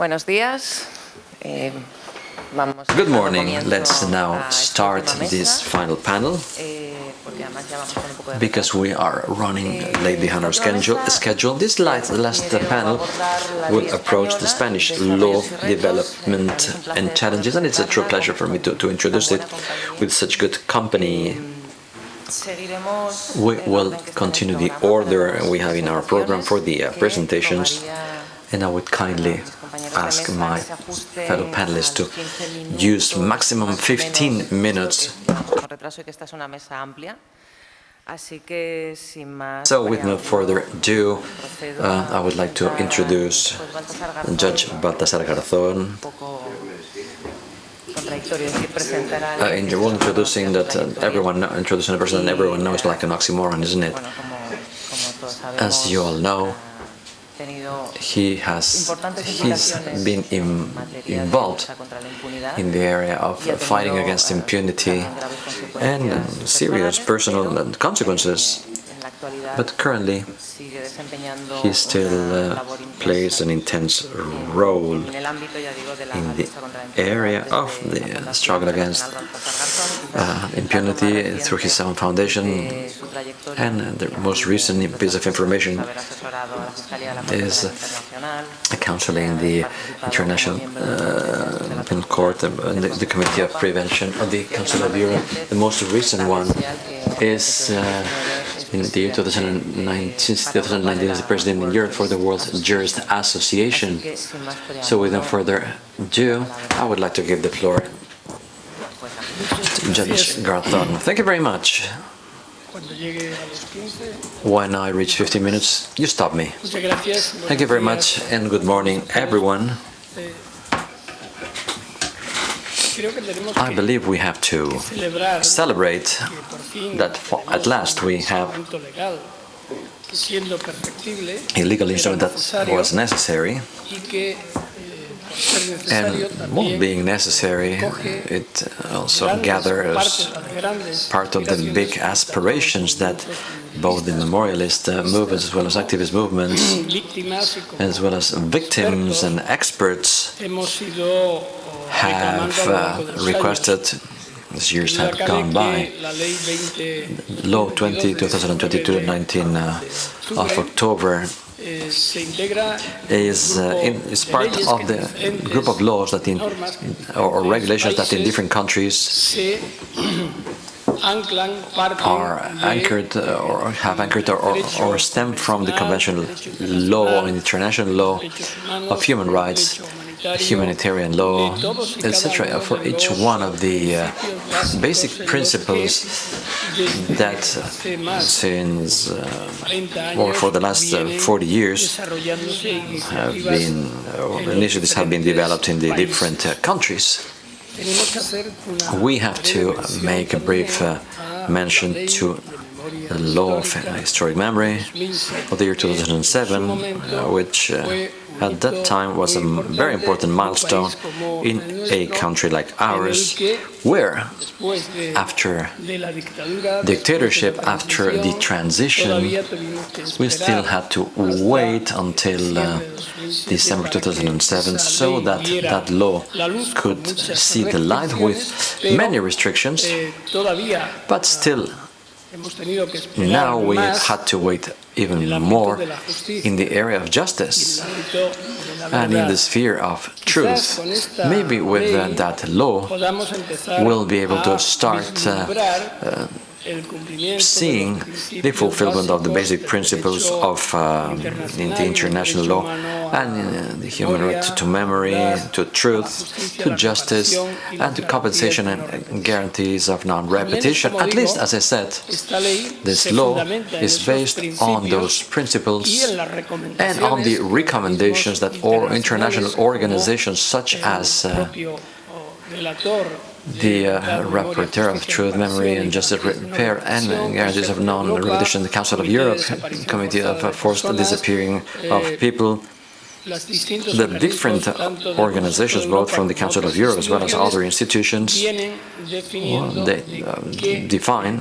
Buenos días. Eh, Good morning. Let's now start this final panel eh, porque además ya vamos con un poco de because we are running late behind our Eh, schedule. This last, last panel will approach the Spanish law development Eh, también es un and challenges, and it's a true pleasure for me to, to introduce it with such good company. We will orden que está en el continue the order we have in our program for the presentations, and I would kindly ask my fellow panelists to use maximum 15 minutes. Con retraso y que esta es una mesa amplia. Así que sin más. So, with no further ado, uh, I would like to introduce pues, Baltasar Garzón, Judge Baltasar Garzón. un poco contradictorio decir presentar Uh, in the que introducing that uh, everyone, introducing a person everyone knows like an oxymoron, isn't it? Bueno, como, como todos sabemos, As you all know, He has he's been in, involved lucha contra la impunidad in the area of fighting against eh, impunity and serious personal consequences. But currently, he still uh, plays an intense role en el ámbito, ya digo, de la in the lucha contra la impunidad area of the struggle against Internacional Baltasar Garzón, quizás uh, el dato más impunity through his own foundation. de su trayectoria And uh, the most recent piece of information asesorado a la Fiscalía de la Corte is, uh, Internacional, counseling the International uh, Penal Court and the, the Committee of Prevention of the Council of Europe. The most recent one is uh, in the year 2009, since 2019 as the president in Europe for the World Jurist Association. So without further ado, I would like to give the floor to Judge Garzón. Thank you very much. Cuando llegue a los 15. When I reach 15 minutes, you stop me. Thank you very much and good morning, everyone. Eh, Creo que tenemos I believe we have to celebrate that at last we have a legal instrument that was necessary, and well, being necessary, it also gathers part of the big aspirations that both the memorialist uh, movements as well as activist movements, as well as victims and experts have uh, requested as years have gone by. que la ley 20 Law 20 2022 19 uh, of October is uh, in, is part of the group of laws that in or, or regulations that in different countries are anchored or have anchored or, or, or stem from the conventional law and international law of human rights, humanitarian law, etc. For each one of the uh, basic principles that hace since uh, or for the last uh, 40 years have been or initiatives have been developed in the different uh, countries. We have to make a brief uh, mention to the law of historic memory of the year que en su 2007, uh, which uh, at that time was a very important milestone in a country like ours, where after dictatorship, after the transition, we still had to wait until uh, diciembre de 2007 December 2007 so that that law could see the light with many restrictions, but still hemos tenido que esperar now we had to wait even more de la justicia, in the area of justice ámbito de la and in the sphere of truth. Maybe with uh, that law we'll be able to start uh, vislumbrar el cumplimiento de seeing the fulfillment of the basic principles of um, in the international law and uh, the human right to, memory, to truth, to justice, reparación y la and to compensation and guarantees of non-repetition. At least, as I said, this law is based on those principles y en las and on the recommendations that all international organizations such as uh, oh, relator the uh, Rapporteur of Truth, Memory and Justice Repair and Guarantees of Non-Repetition, the Council of Europe, Committee of uh, Forced Disappearing of People, the different organizations, both from the Council of Europe as well as other institutions, definiendo they um, define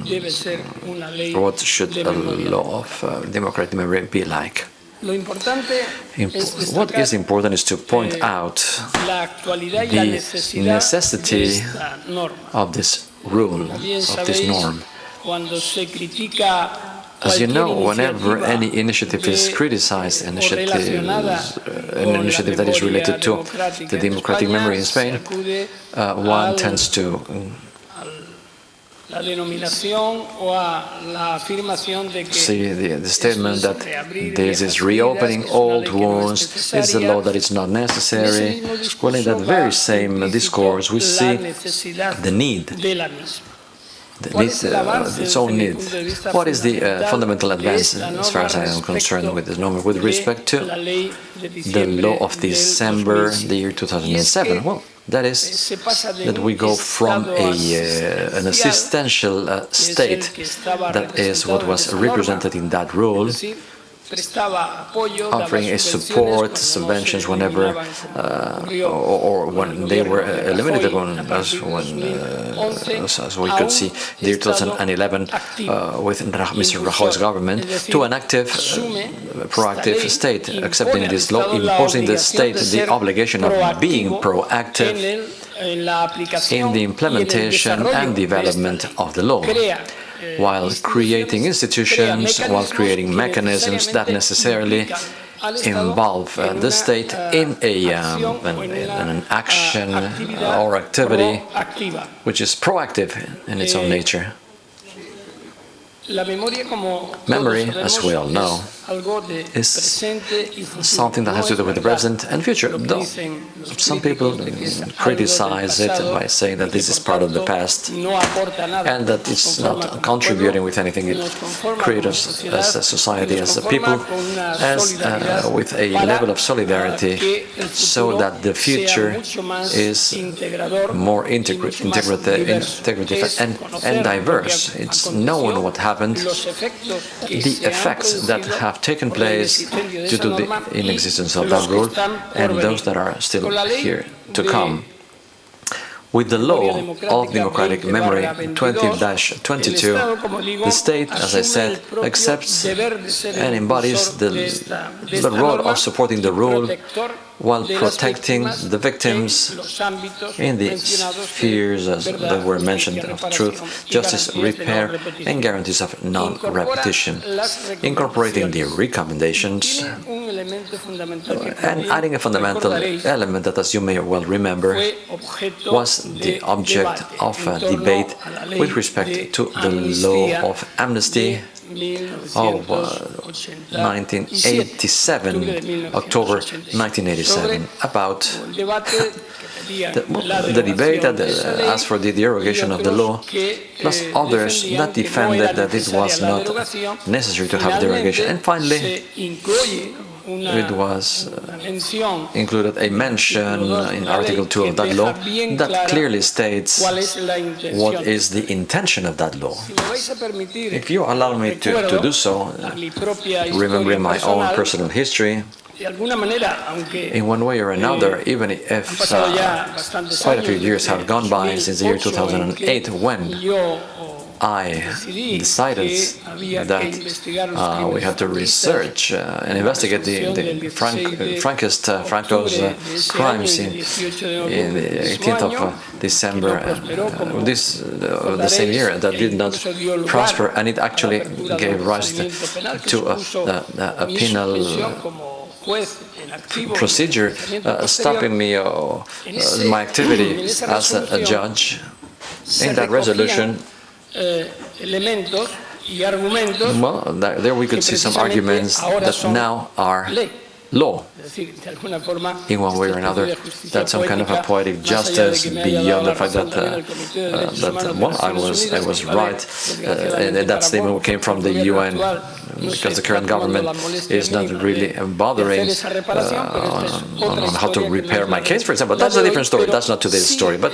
what should a law of uh, democratic memory be like. Lo importante Imp- es what is important is to point eh, out la actualidad y la the necessity de esta norma. of this rule, of this norm. cuando se critica As you know, whenever any initiative is criticized, o initiatives, relacionada con an initiative that is related to the democratic memory in Spain, uh, one tends to la denominación o a la afirmación de que see the, the statement that this is reopening heridas, que es una old ley que no es wounds, is a law that is not necessary. Well, in that very same discourse, we see the need de la misma. the ¿Cuál need, es el uh, its own need. punto de vista What is the uh, fundamental advance as far as I am concerned with this norm with respect to la ley de the law of December, 2007? the year 2007? Well, that is de that we go from a, uh, an assistential uh, que es el state that is what was represented in that rule, es decir, prestaba apoyo, daba offering a support, cuando no se subventions whenever, uh, or, or when they were uh, eliminated, a as, when, uh, as, we could see, the year 2011 activo, uh, with Mr. Rajoy's government, to an active, uh, proactive state, accepting this law, imposing the state the obligation of being proactive en el- en la aplicación in the y en el implementation and development of the law, while creating institutions, while creating mechanisms that necessarily implican al Estado involve uh, the state in a um, an, in an action or activity which is proactive in its own Eh, nature. Memory, as we all know, es algo de is presente y futuro. something that has to do with the present and future. Though some people críticos de que es algo del criticize it by saying that this is part of the past no aporta nada. and that it's not contributing with anything. It creates us as a society, as a people, as uh, with a level of solidarity so that the future is more integra- integrative, integrative and, and diverse. It's knowing what happened, los efectos que the effects that have taken place due to the inexistence of that rule and those that are still Con la ley here to come. With the law of democratic memory 20-22, 20-22, el Estado, como digo, the state, as I said, accepts deber de ser el and embodies the, de esta- de the role of supporting the rule while protecting the victims en los ámbitos in the spheres as that were mentioned of truth, justice, garantías de no repair, and guarantees of non-repetition, incorporating the recommendations Tiene un elemento fundamental que and adding a fundamental element that, as you may well remember, was the object of a debate a la ley with respect to the law of amnesty of uh, 1987, uh, 1987, October 1987, about the, debate that uh, asked for the derogation of the law, plus others that defended that it was not necessary to have derogation. And finally, it was uh, included a mention in Article 2 of that law that clearly states cuál es la intención. what is the intention of that law. Si me vais a permitir, If you allow me to, to do so, propia remembering my own personal, history, de alguna manera, aunque in one way or another, even if uh, quite a few years have gone by since the year 2008 en que 2008 when I decided that uh, we had to research uh, and investigate the, the Frank, 16 de Frankist, uh, Franco's uh, crimes in, el 18 de in the noviembre del mismo 18th of uh, December uh, this, uh, the same year that did not prosper and it actually gave rise to, a, a, a penal procedure uh, stopping me uh, uh, my activity as a, a judge. In that resolution, eh, elementos y argumentos well, that, there we could see some arguments that now are. Law. Es decir, de alguna forma, in one way or another, that's some kind of a poetic más allá de justice que me haya dado beyond the fact that, uh, el Comité de uh, that well, I was I was right, uh, desgraciadamente and that statement came from the UN because the current government is not really bothering hacer esa reparación, uh, pero esta es on, on how to historia que no repair my case, for example. That's a different story. That's not today's story, but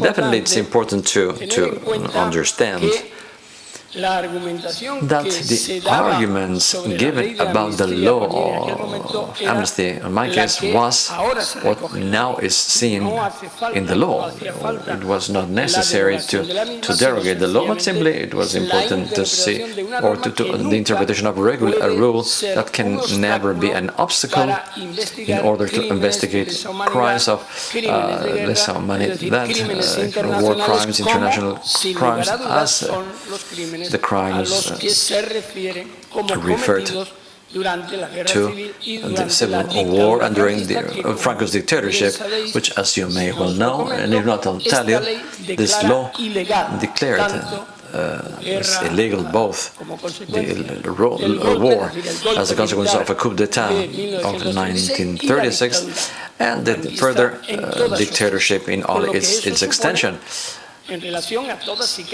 definitely it's important to to understand that the arguments given about the law of amnesty, in my case, was what now is seen in the law. It was not necessary to, to derogate the law, but simply it was important to see, or to, to the interpretation of a, regular, a rule that can never be an obstacle in order to investigate crimes of uh, lesa humanidad, uh, war crimes, international crimes, as uh, the crimes uh, referred to the civil war and during the, uh, Franco's dictatorship, which, as you may well know, and if not, I'll tell you, this law declared uh, illegal both the war as a consequence of a coup d'etat of 1936 and the further uh, dictatorship in all its, its extension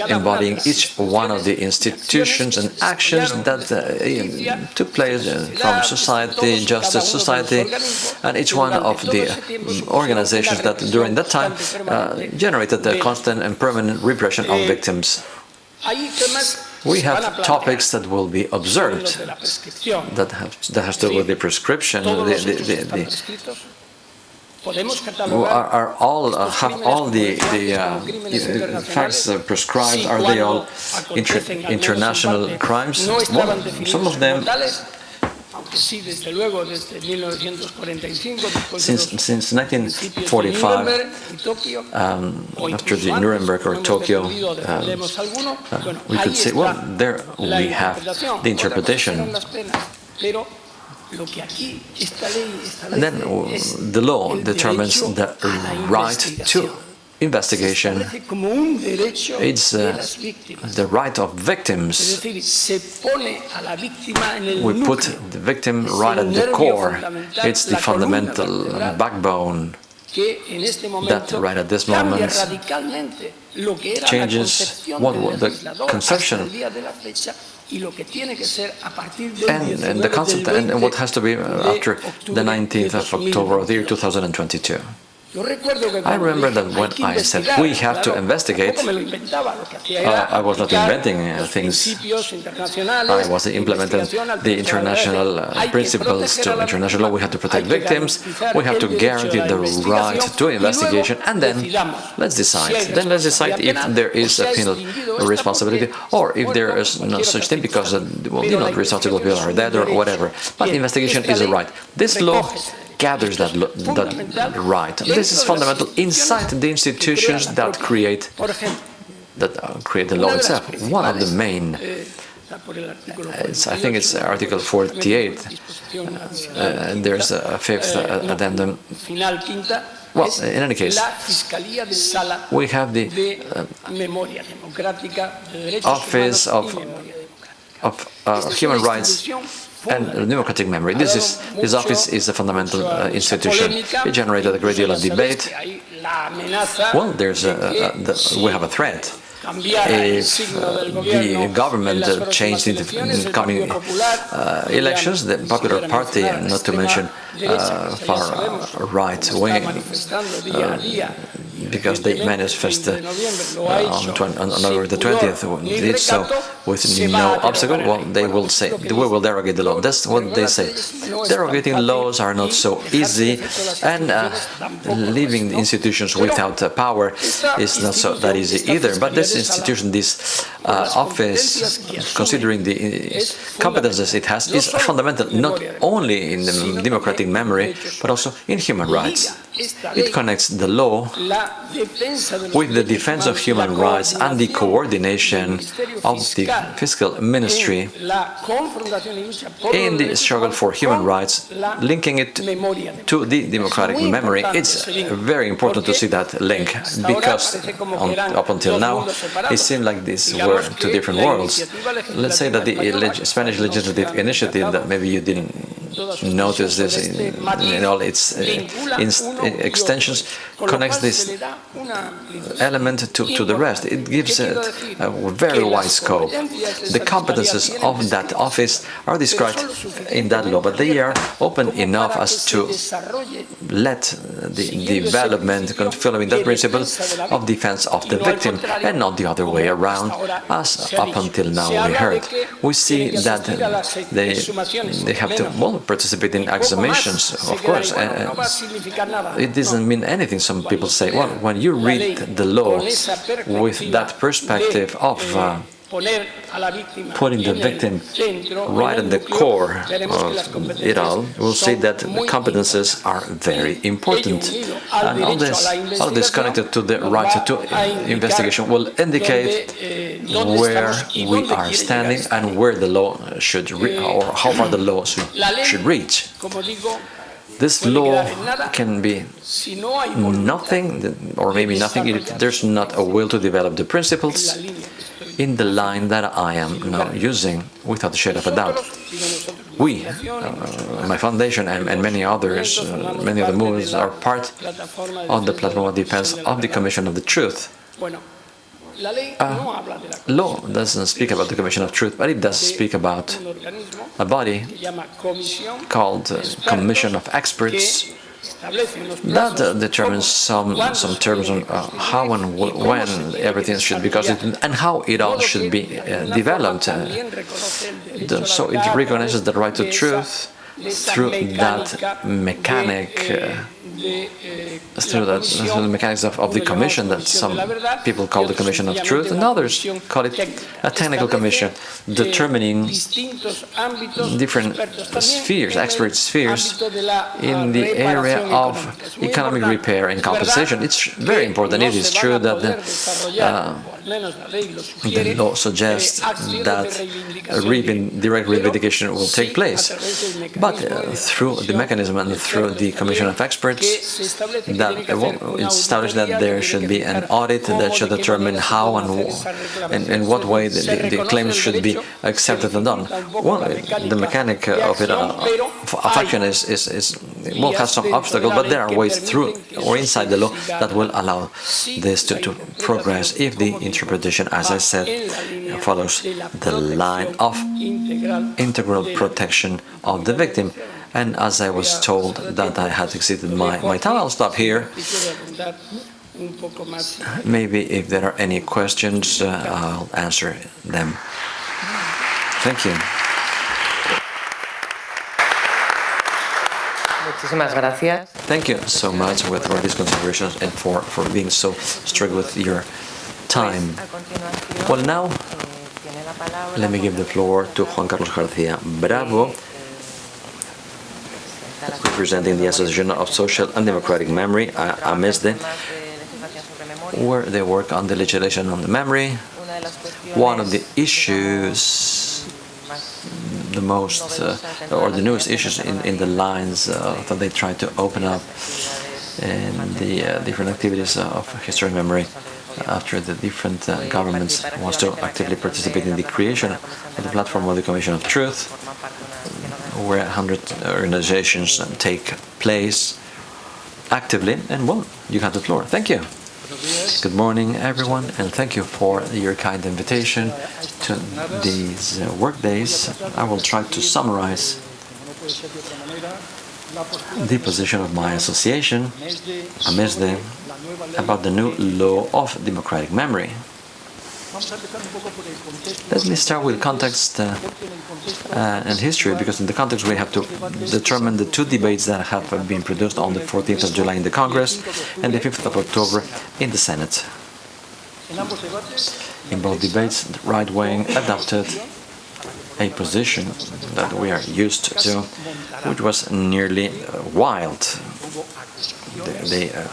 embodying each one of the institutions and actions that uh, took place uh, from society, justice society, and each one of the um, organizations that during that time uh, generated the constant and permanent repression of victims. We have topics that will be observed that, have, that has to do with the prescription, the, the, the, are, are all uh, have all the the uh, facts uh, prescribed? Are they all inter international crimes? Well, some of them. Since, since 1945, um, after the Nuremberg or Tokyo, um, uh, we could say, well, there we have the interpretation and then the law determines the right to investigation. It's uh, the right of victims. We put the victim right at the core. It's the fundamental backbone that right at this moment changes what the conception and, and the concept and, and what has to be after the 19th of October of the year 2022. I remember that when I said we have to investigate, uh, I was not inventing uh, things. I was implementing the international uh, principles to international law. We have to protect victims, we have to guarantee the right to investigation, and then let's decide. Then let's decide if there is a penal responsibility or if there is no such thing because uh, well, you know, responsible people are dead or whatever. But investigation is a right. This law gathers that, that right. This is fundamental inside the institutions that create that uh, create the law itself. One of the main, I think it's Article 48, uh, there's a fifth uh, addendum. Well, in any case, we have the uh, Office of, of uh, Human Rights and democratic memory. This is this office is a fundamental uh, institution. It generated a great deal of debate. Well, there's a, a, the, we have a threat. If uh, the government uh, changed in the coming uh, elections, the Popular Party, not to mention uh, far right wing, uh, because they manifested uh, on, on, November the 20th, did so with no obstacle, well, they will say, we will derogate the law. That's what they say. Derogating laws are not so easy, and uh, leaving institutions without uh, power is not so that easy either. But this institution, this uh, office, considering the competences it. has, is fundamental not only in the democratic memory, but also in human rights. It connects the law with the defense of human rights and the coordination of the fiscal ministry in the struggle for human rights, linking it to the democratic memory. It's very important to see that link, because on, up until now, it seemed like these were two different worlds. Let's say that the Spanish legislative initiative that maybe you didn't notice this in, in all its uh, in, uh, extensions, connects this element to, to the rest. It gives it a very wide scope. The competences of that office are described in that law, but they are open enough as to let uh, the development following that principle of defense of the victim and not the other way around, as up until now we heard. We see that uh, they, they have to well, participate in examinations, of course. Uh, it doesn't mean anything. Some people say, well, when you read the law with that perspective of uh, putting the victim right at the core of it all, we'll see that the competences are very important. And all this, all this connected to the right to investigation will indicate where we are standing and where the law should, or how far the law should, should reach. This law can be nothing, or maybe nothing, if there's not a will to develop the principles in the line that I am now using without a shade of a doubt. We, uh, my foundation and, and many others, uh, many other movements are part of the platform of defense of the Commission of the Truth. Uh, law doesn't speak about the Commission of Truth, but it does speak about a body called uh, Commission of Experts that uh, determines some some terms on uh, how and when everything should be constituted and how it all should be uh, developed. Uh, the, so it recognizes the right to truth through that mechanic uh, through, that, through the mechanics of, of, the commission that some people call the commission of truth and others call it a technical commission determining different spheres, expert spheres in the area of economic repair and compensation. It's very important. It is true that the, uh, the law suggests that direct reivindication will take place, but uh, through the mechanism and through the commission of experts, that well, it's established that there should be an audit that should determine how and in, in what way the, the, the, claims should be accepted and done. Well, the mechanic of it uh, of action is, is, is will have some obstacles, but there are ways through or inside the law that will allow this to, to progress if the interpretation, as I said, follows the line of integral protection of the victim. And as I was told that I had exceeded my, my time, I'll stop here. Maybe if there are any questions, uh, I'll answer them. Thank you. Thank you so much for these considerations and for, for being so strict with your time. Well, now, let me give the floor to Juan Carlos García Bravo, representing the Association of Social and Democratic Memory, AMESDE, where they work on the legislation on the memory. One of the issues, the most, uh, or the newest issues in, in the lines uh, that they try to open up in the uh, different activities of history and memory after the different uh, governments wants to actively participate in the creation of the platform of the Commission of Truth, where 100 organizations take place actively. And well, you have the floor. Thank you. Good morning, everyone, and thank you for your kind invitation to these uh, work days. I will try to summarize the position of my association, AMESDE, about the new law of democratic memory. Let me start with context uh, uh, and history, because in the context we have to determine the two debates that have been produced on the 14th of July in the Congress and the 5th of October in the Senate. In both debates, the right wing adopted a position that we are used to, which was nearly uh, wild. They, they uh,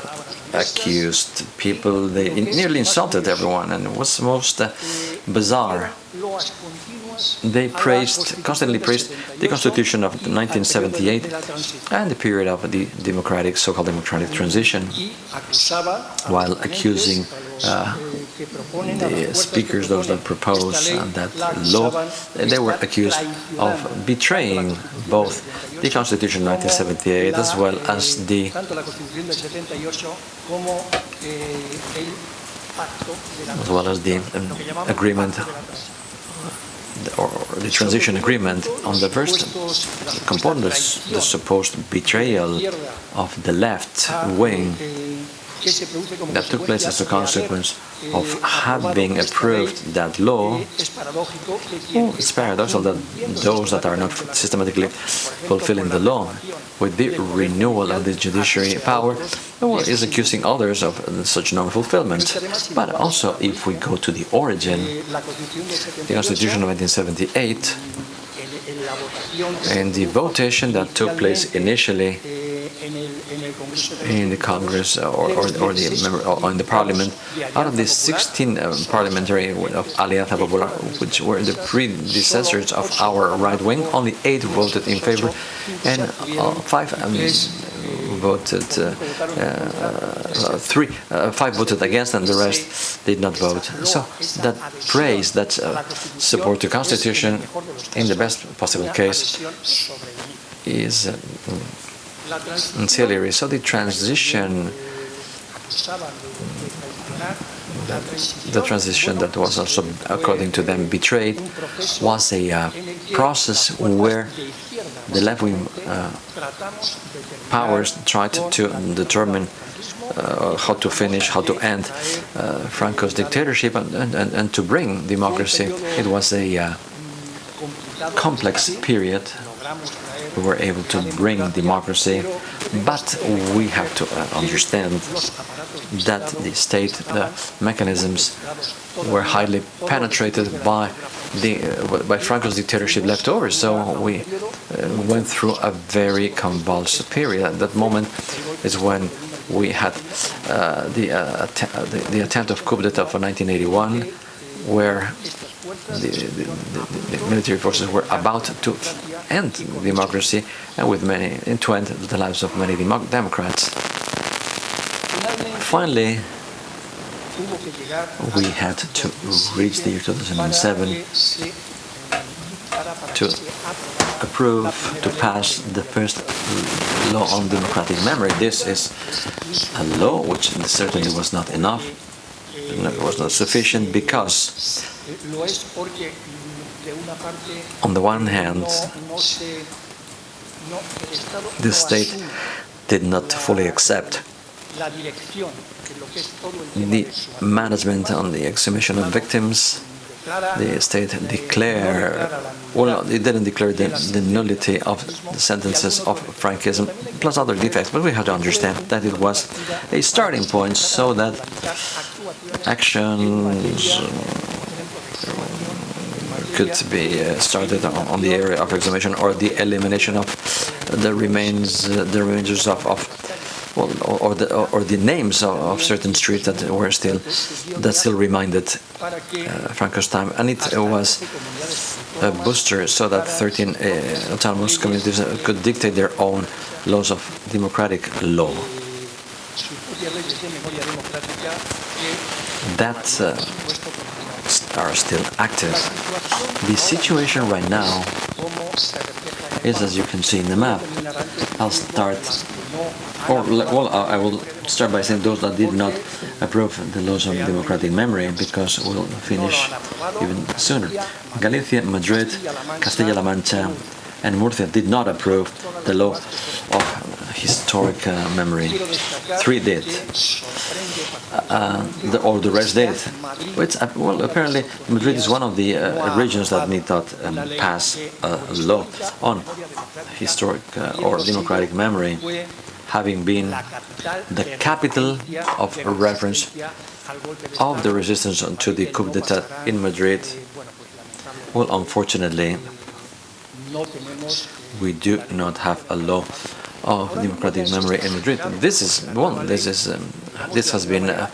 accused people, they nearly insulted everyone, and it was the most uh, bizarre. They praised, constantly praised the Constitution of 1978 and the period of the democratic, so-called democratic transition, while accusing uh, the speakers, those that propose uh, that law, they were accused of betraying both the Constitution of 1978 as well as the as well as the um, agreement or the transition agreement on the first component, the supposed betrayal of the left wing that took place as a consequence of having approved that law, well, oh, it's paradoxical that those that are not systematically fulfilling the law with the renewal of the judiciary power is accusing others of such non-fulfillment. But also, if we go to the origin, the Constitution of 1978 and the votation that took place initially in the Congress or, or, or the member, or in the Parliament, out of the 16 uh, parliamentary of Alianza Popular, which were the predecessors of our right wing, only eight voted in favor, and uh, five um, voted, uh, uh, three, uh, five voted against, and the rest did not vote. So that praise, that uh, support to Constitution, in the best possible case, is ancillary. So the transition, the transition that was also, according to them, betrayed, was a uh, process where the left-wing uh, powers tried to determine uh, how to finish, how to end uh, Franco's dictatorship and, and, and, to bring democracy. It was a uh, complex period we were able to bring democracy, but we have to uh, understand that the state mechanisms were highly penetrated by the uh, by Franco's dictatorship left over. So we uh, went through a very convulsive period. At that moment is when we had uh, the, uh, the, the attempt of coup d'état for 1981, where the, the, the, military forces were about to end democracy and with many, to end the lives of many Democrats. Finally, we had to reach the year 2007 to approve, to pass the first law on democratic memory. This is a law which certainly was not enough, it was not sufficient because on the one hand, the state did not fully accept the management on the exhumation of victims. The state declared, well, it didn't declare the, the nullity of the sentences of Frankism, plus other defects, but we have to understand that it was a starting point so that actions could be uh, started on, the area of exhumation or the elimination of the remains, uh, the remains of, of well, or, the or the names of, of, certain streets that were still that still reminded uh, Franco's time, and it was a booster so that 13 uh, autonomous communities could dictate their own laws of democratic law. That uh, are still active. The situation right now is as you can see in the map. I'll start, or well, I will start by saying those that did not approve the laws of democratic memory because we'll finish even sooner. Galicia, Madrid, Castilla-La Mancha, and Murcia did not approve the law of historic uh, memory. Three did uh, the, or the rest did. Uh, well, apparently Madrid is one of the uh, regions that need not um, pass a law on historic uh, or democratic memory, having been the capital of reference of the resistance to the coup d'etat in Madrid. Well, unfortunately, we do not have a law of democratic memory in Madrid. This is one. This is um, this has been uh,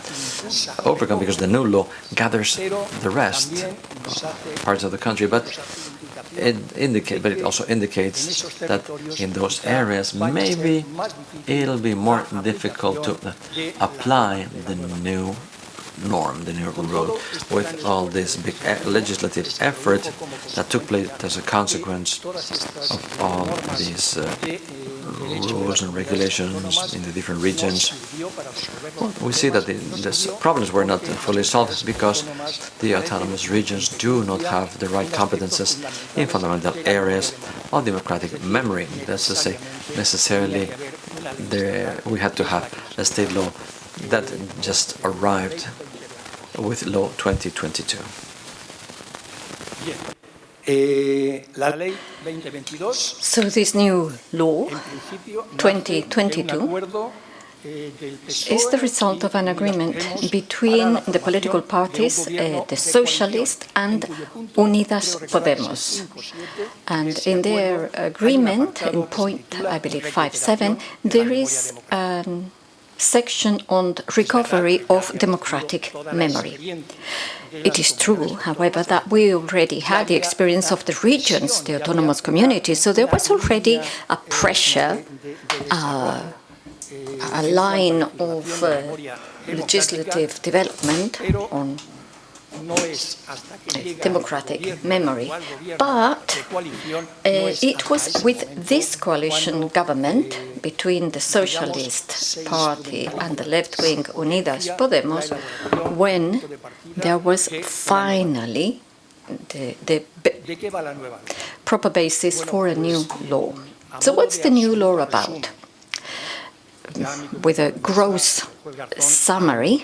overcome because the new law gathers the rest parts of the country, but it indicate, but it also indicates that in those areas maybe it'll be more difficult to apply the new norm, the new rule, with all this big legislative effort that took place as a consequence of all these uh, rules and regulations in the different regions. We see that the, the problems were not fully solved because the autonomous regions do not have the right competences in fundamental areas of democratic memory. That's to say, necessarily there, we had to have a state law that just arrived with Law 2022. So this new law, 2022, is the result of an agreement between the political parties, uh, the Socialist and Unidas Podemos. And in their agreement, in point, I believe, 5.7, there is um, section on recovery of democratic memory. It is true, however, that we already had the experience of the regions, the autonomous communities, so there was already a pressure, uh, a line of uh, legislative development on democratic memory. But uh, it was with this coalition government between the Socialist Party and the left-wing Unidas Podemos when there was finally the, the proper basis for a new law. So what's the new law about? With a gross summary,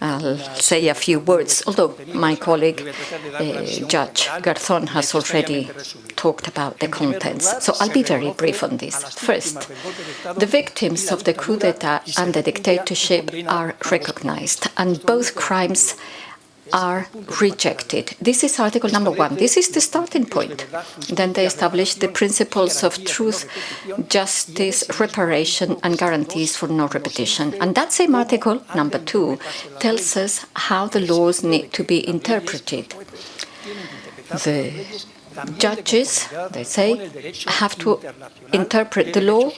I'll say a few words, although my colleague, uh, Judge Garzón, has already talked about the contents. So I'll be very brief on this. First, the victims of the coup d'etat and the dictatorship are recognized, and both crimes are rejected. This is article number one. This is the starting point. Then they establish the principles of truth, justice, reparation, and guarantees for no repetition. And that same article, number two, tells us how the laws need to be interpreted. The judges, they say, have to interpret the law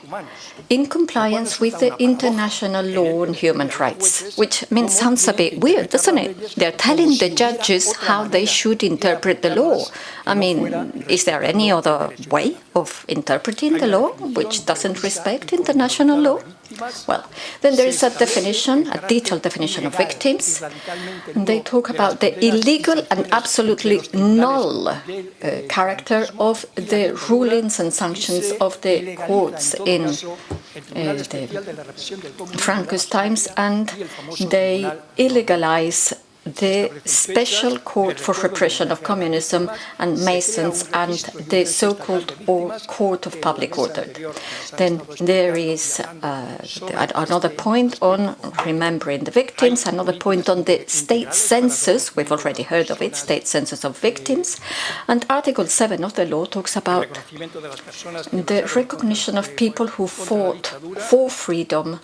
in compliance with the international law on human rights, which means sounds a bit weird, doesn't it? They're telling the judges how they should interpret the law. I mean, is there any other way of interpreting the law which doesn't respect international law? Well, then there is a definition, a detailed definition of victims. They talk about the illegal and absolutely null uh, character of the rulings and sanctions of the courts in uh, the Franco's times, and they illegalize the Special Court for Repression of Communism and Masons and the so-called Court of Public Order. Then there is uh, another point on remembering the victims, another point on the state census, we've already heard of it, state census of victims, and Article 7 of the law talks about the recognition of people who fought for freedom.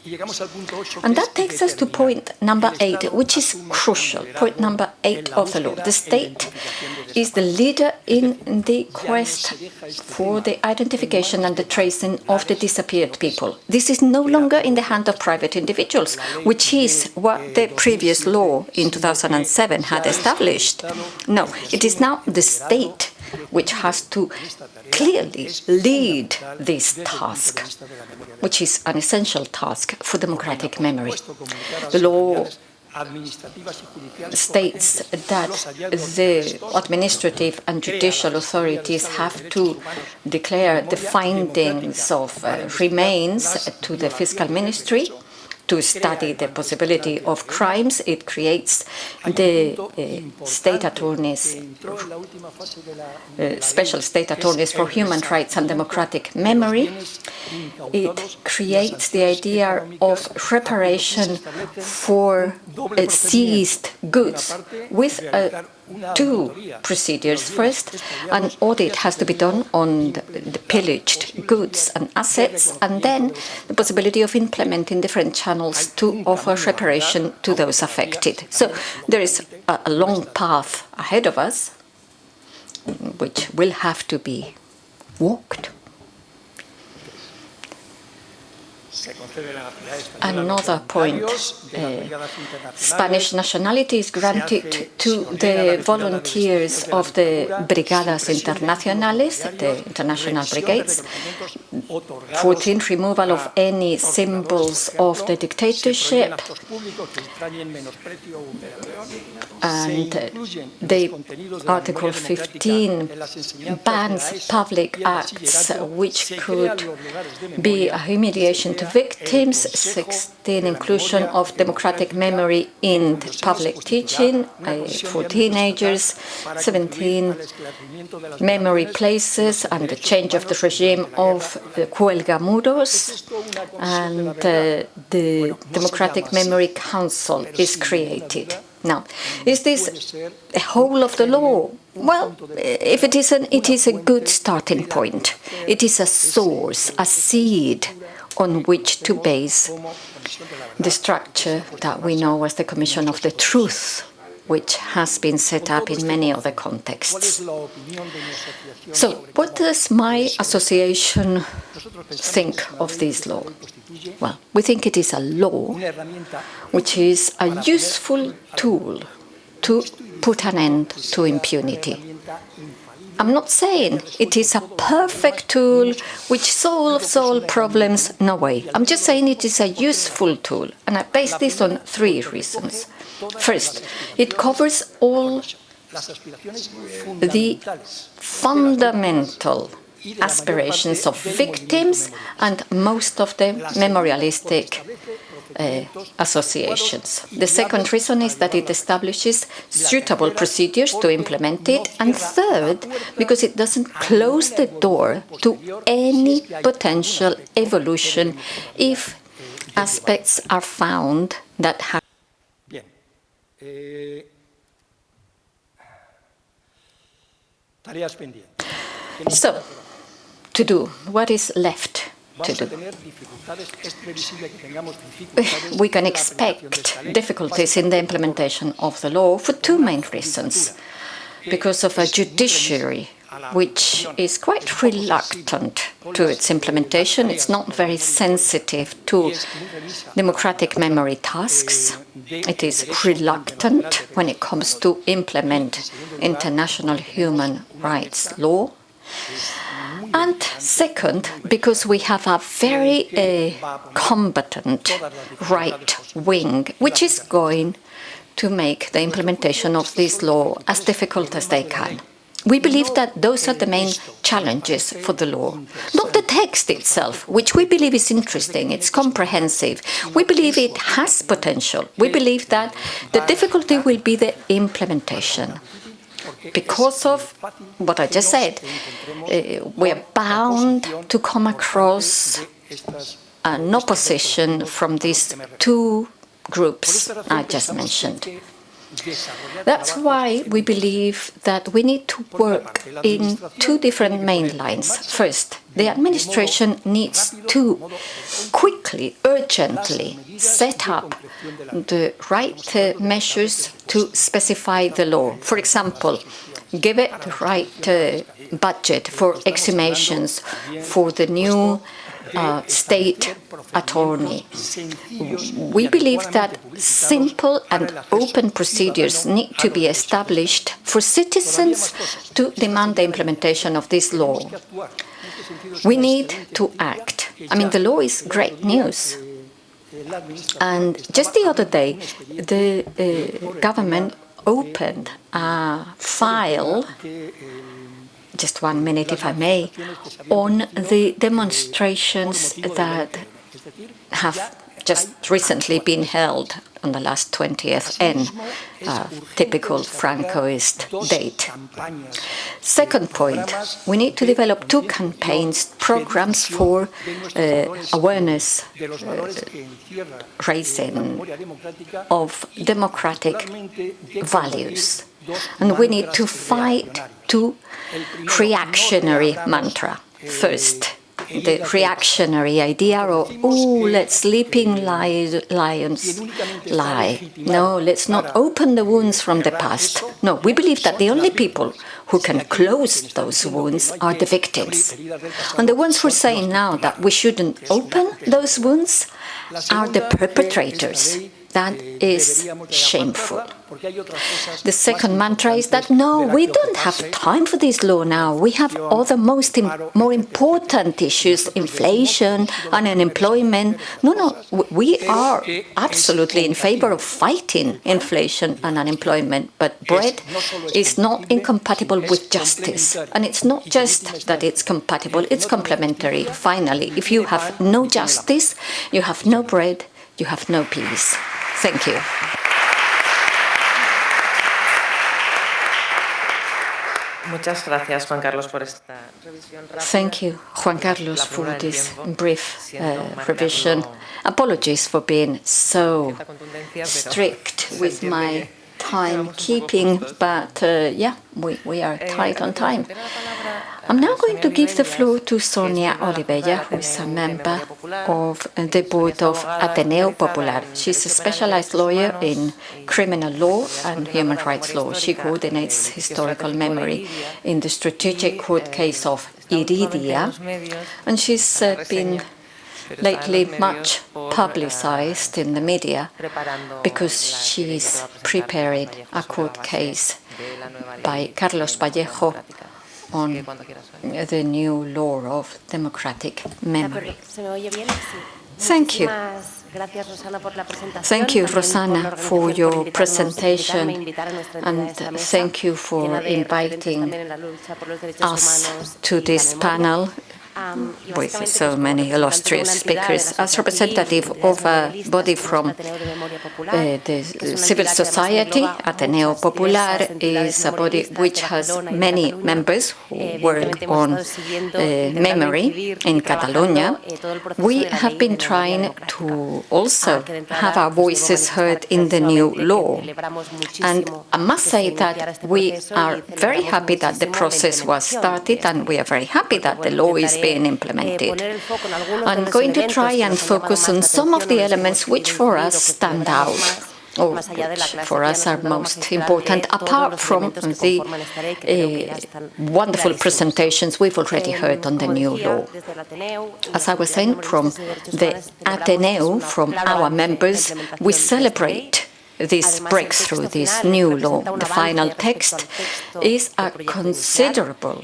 And that takes us to point number 8, which is crucial point number eight of the law. The state is the leader in the quest for the identification and the tracing of the disappeared people. This is no longer in the hand of private individuals, which is what the previous law in 2007 had established. No, it is now the state which has to clearly lead this task, which is an essential task for democratic memory. The law states that the administrative and judicial authorities have to declare the findings of uh, remains to the fiscal ministry to study the possibility of crimes. It creates the uh, state attorneys, uh, special state attorneys for human rights and democratic memory. It creates the idea of reparation for uh, seized goods with a two procedures. First, an audit has to be done on the, pillaged goods and assets, and then the possibility of implementing different channels to offer reparation to those affected. So there is a long path ahead of us, which will have to be walked. Another point, uh, Spanish nationality is granted to the volunteers of the Brigadas Internacionales, the international brigades. 14, removal of any symbols of the dictatorship. And the Article 15 bans public acts which could be a humiliation to victims, 16 inclusion of democratic memory in public teaching uh, for teenagers, 17 memory places and the change of the regime of the Cuelgamuros, and uh, the Democratic Memory Council is created. Now, is this a whole of the law? Well, if it isn't, it is a good starting point. It is a source, a seed on which to base the structure that we know as the Commission of the Truth, which has been set up in many other contexts. So, what does my association think of this law? Well, we think it is a law which is a useful tool to put an end to impunity. I'm not saying it is a perfect tool which solves all problems, no way. I'm just saying it is a useful tool, and I base this on three reasons. First, it covers all the fundamental aspirations of victims and most of the memorialistic uh, associations. The second reason is that it establishes suitable procedures to implement it. And third, because it doesn't close the door to any potential evolution if aspects are found that have so, to do, what is left to do? Eh, we can expect difficulties in the implementation of the law for two main reasons. Because of a judiciary which is quite reluctant to its implementation. It's not very sensitive to democratic memory tasks. It is reluctant when it comes to implement international human rights law. And second, because we have a very uh, combatant right wing, which is going to make the implementation of this law as difficult as they can. We believe that those are the main challenges for the law. Not the text itself, which we believe is interesting, it's comprehensive. We believe it has potential. We believe that the difficulty will be the implementation. Because of what I just said, uh, we are bound to come across an opposition from these two groups I just mentioned. That's why we believe that we need to work in two different main lines. First, the administration needs to quickly, urgently set up the right measures to specify the law. For example, give it the right uh, budget for exhumations for the new uh, state attorney. We believe that simple and open procedures need to be established for citizens to demand the implementation of this law. We need to act. I mean, the law is great news. And just the other day, the uh, government opened a file just one minute, if I may, on the demonstrations that have just recently been held on the last 20th N, uh, typical Francoist date. Second point, we need to develop two campaigns, programs for uh, awareness uh, raising of democratic values And we need to fight two reactionary mantra. First, the reactionary idea of, oh, let sleeping lions lie. No, let's not open the wounds from the past. No, we believe that the only people who can close those wounds are the victims. And the ones who are saying now that we shouldn't open those wounds are the perpetrators. That is shameful. The second mantra is that no, we don't have time for this law now. We have other most Im more important issues, inflation and unemployment. No, no, we are absolutely in favor of fighting inflation and unemployment, but bread is not incompatible with justice. And it's not just that it's compatible, it's complementary. Finally, if you have no justice, you have no bread, you have no peace. Thank you. Muchas gracias, Juan Carlos, por esta revisión Thank you, Juan Carlos, for this brief uh, revision. Apologies for being so strict with my timekeeping, but uh, yeah, we, we are tight on time. I'm now going to give the floor to Sonia Olivella, who is a member of the board of Ateneo Popular. She's a specialized lawyer in criminal law and human rights law. She coordinates historical memory in the strategic court case of Iridia, and she's uh, been lately much publicized in the media because she's preparing a court case by Carlos Vallejo on the new law of democratic memory. Thank you. Thank you, Rosana, for your presentation, and thank you for inviting us to this panel with so many illustrious speakers. As representative of a body from uh, the civil society, Ateneo Popular is a body which has many members who work on uh, memory in Catalonia. We have been trying to also have our voices heard in the new law. And I must say that we are very happy that the process was started and we are very happy that the law is being implemented. I'm going to try and focus on some of the elements which for us stand out or oh, which for us are most important, apart from the uh, wonderful presentations we've already heard on the new law. As I was saying, from the Ateneo, from our members, we celebrate this breakthrough, this new law. The final text is a considerable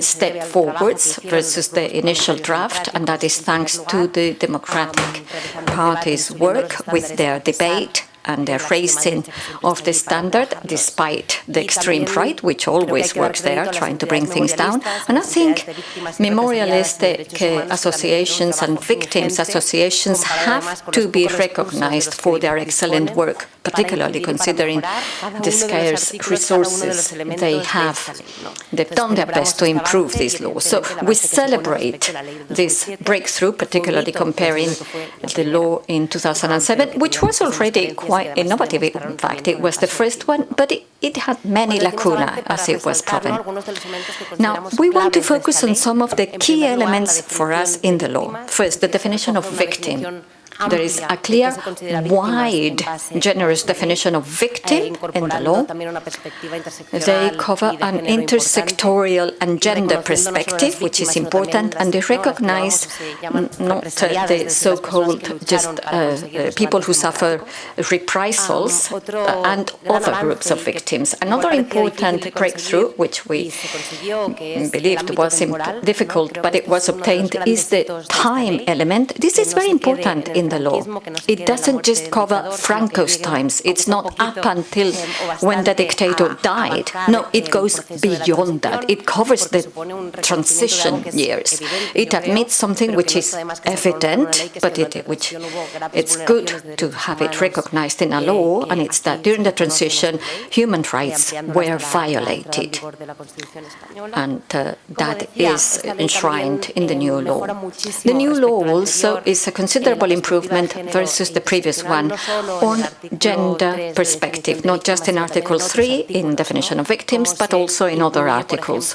step forwards versus the initial draft, and that is thanks to the Democratic Party's work with their debate and the raising of the standard despite the extreme right, which always works there, trying to bring things down. And I think memorialistic uh, associations and victims associations have to be recognized for their excellent work, particularly considering the scarce resources they have. They've done their best to improve this law. So we celebrate this breakthrough, particularly comparing the law in 2007, which was already quite quite innovative. In fact, it was the first one, but it, it had many lacuna, as it was proven. Now, we want to focus on some of the key elements for us in the law. First, the definition of victim. There is a clear, wide, generous definition of victim in the law. They cover an intersectorial and gender perspective, which is important, and they recognize not uh, the so-called just uh, uh, people who suffer reprisals uh, and other groups of victims. Another important breakthrough, which we believed was difficult, but it was obtained, is the time element. This is very important in the law. It doesn't just cover Franco's times. It's not up until when the dictator died. No, it goes beyond that. It covers the transition years. It admits something which is evident, but it, which it's good to have it recognized in a law, and it's that during the transition, human rights were violated. And uh, that is enshrined in the new law. The new law also is a considerable improvement improvement versus the previous one on gender perspective, not just in Article 3 in definition of victims, but also in other articles.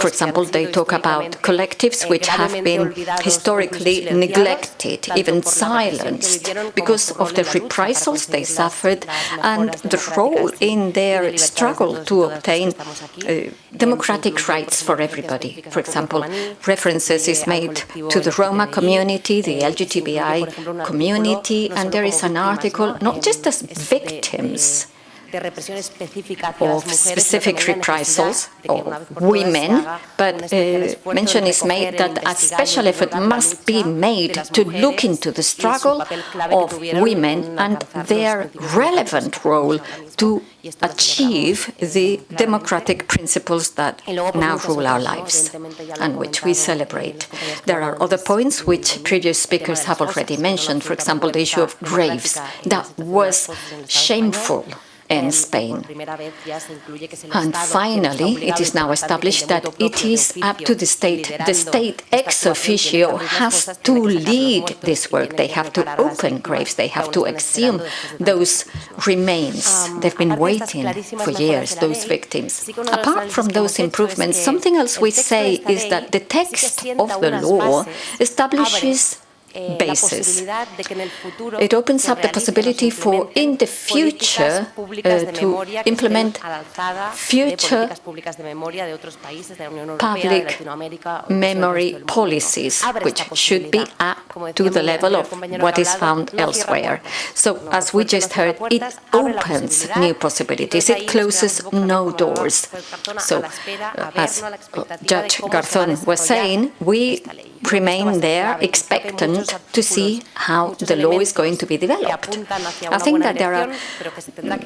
For example, they talk about collectives which have been historically neglected, even silenced, because of the reprisals they suffered and the role in their struggle to obtain uh, democratic rights for everybody. For example, references is made to the Roma community, the LGBTI community, and there is an article not just as victims, of specific reprisals of women, but uh, mention is made that a special effort must be made to look into the struggle of women and their relevant role to achieve the democratic principles that now rule our lives and which we celebrate. There are other points which previous speakers have already mentioned, for example, the issue of graves. That was shameful in Spain. And finally, it is now established that it is up to the state. The state ex officio has to lead this work. They have to open graves. They have to exhume those remains. They've been waiting for years, those victims. Apart from those improvements, something else we say is that the text of the law establishes basis. It opens up the possibility for, in the future, uh, to implement future public memory policies, which should be up to the level of what is found elsewhere. So, as we just heard, it opens new possibilities. It closes no doors. So, uh, as Judge Garzón was saying, we remain there expectant to see how the law is going to be developed. I think that there are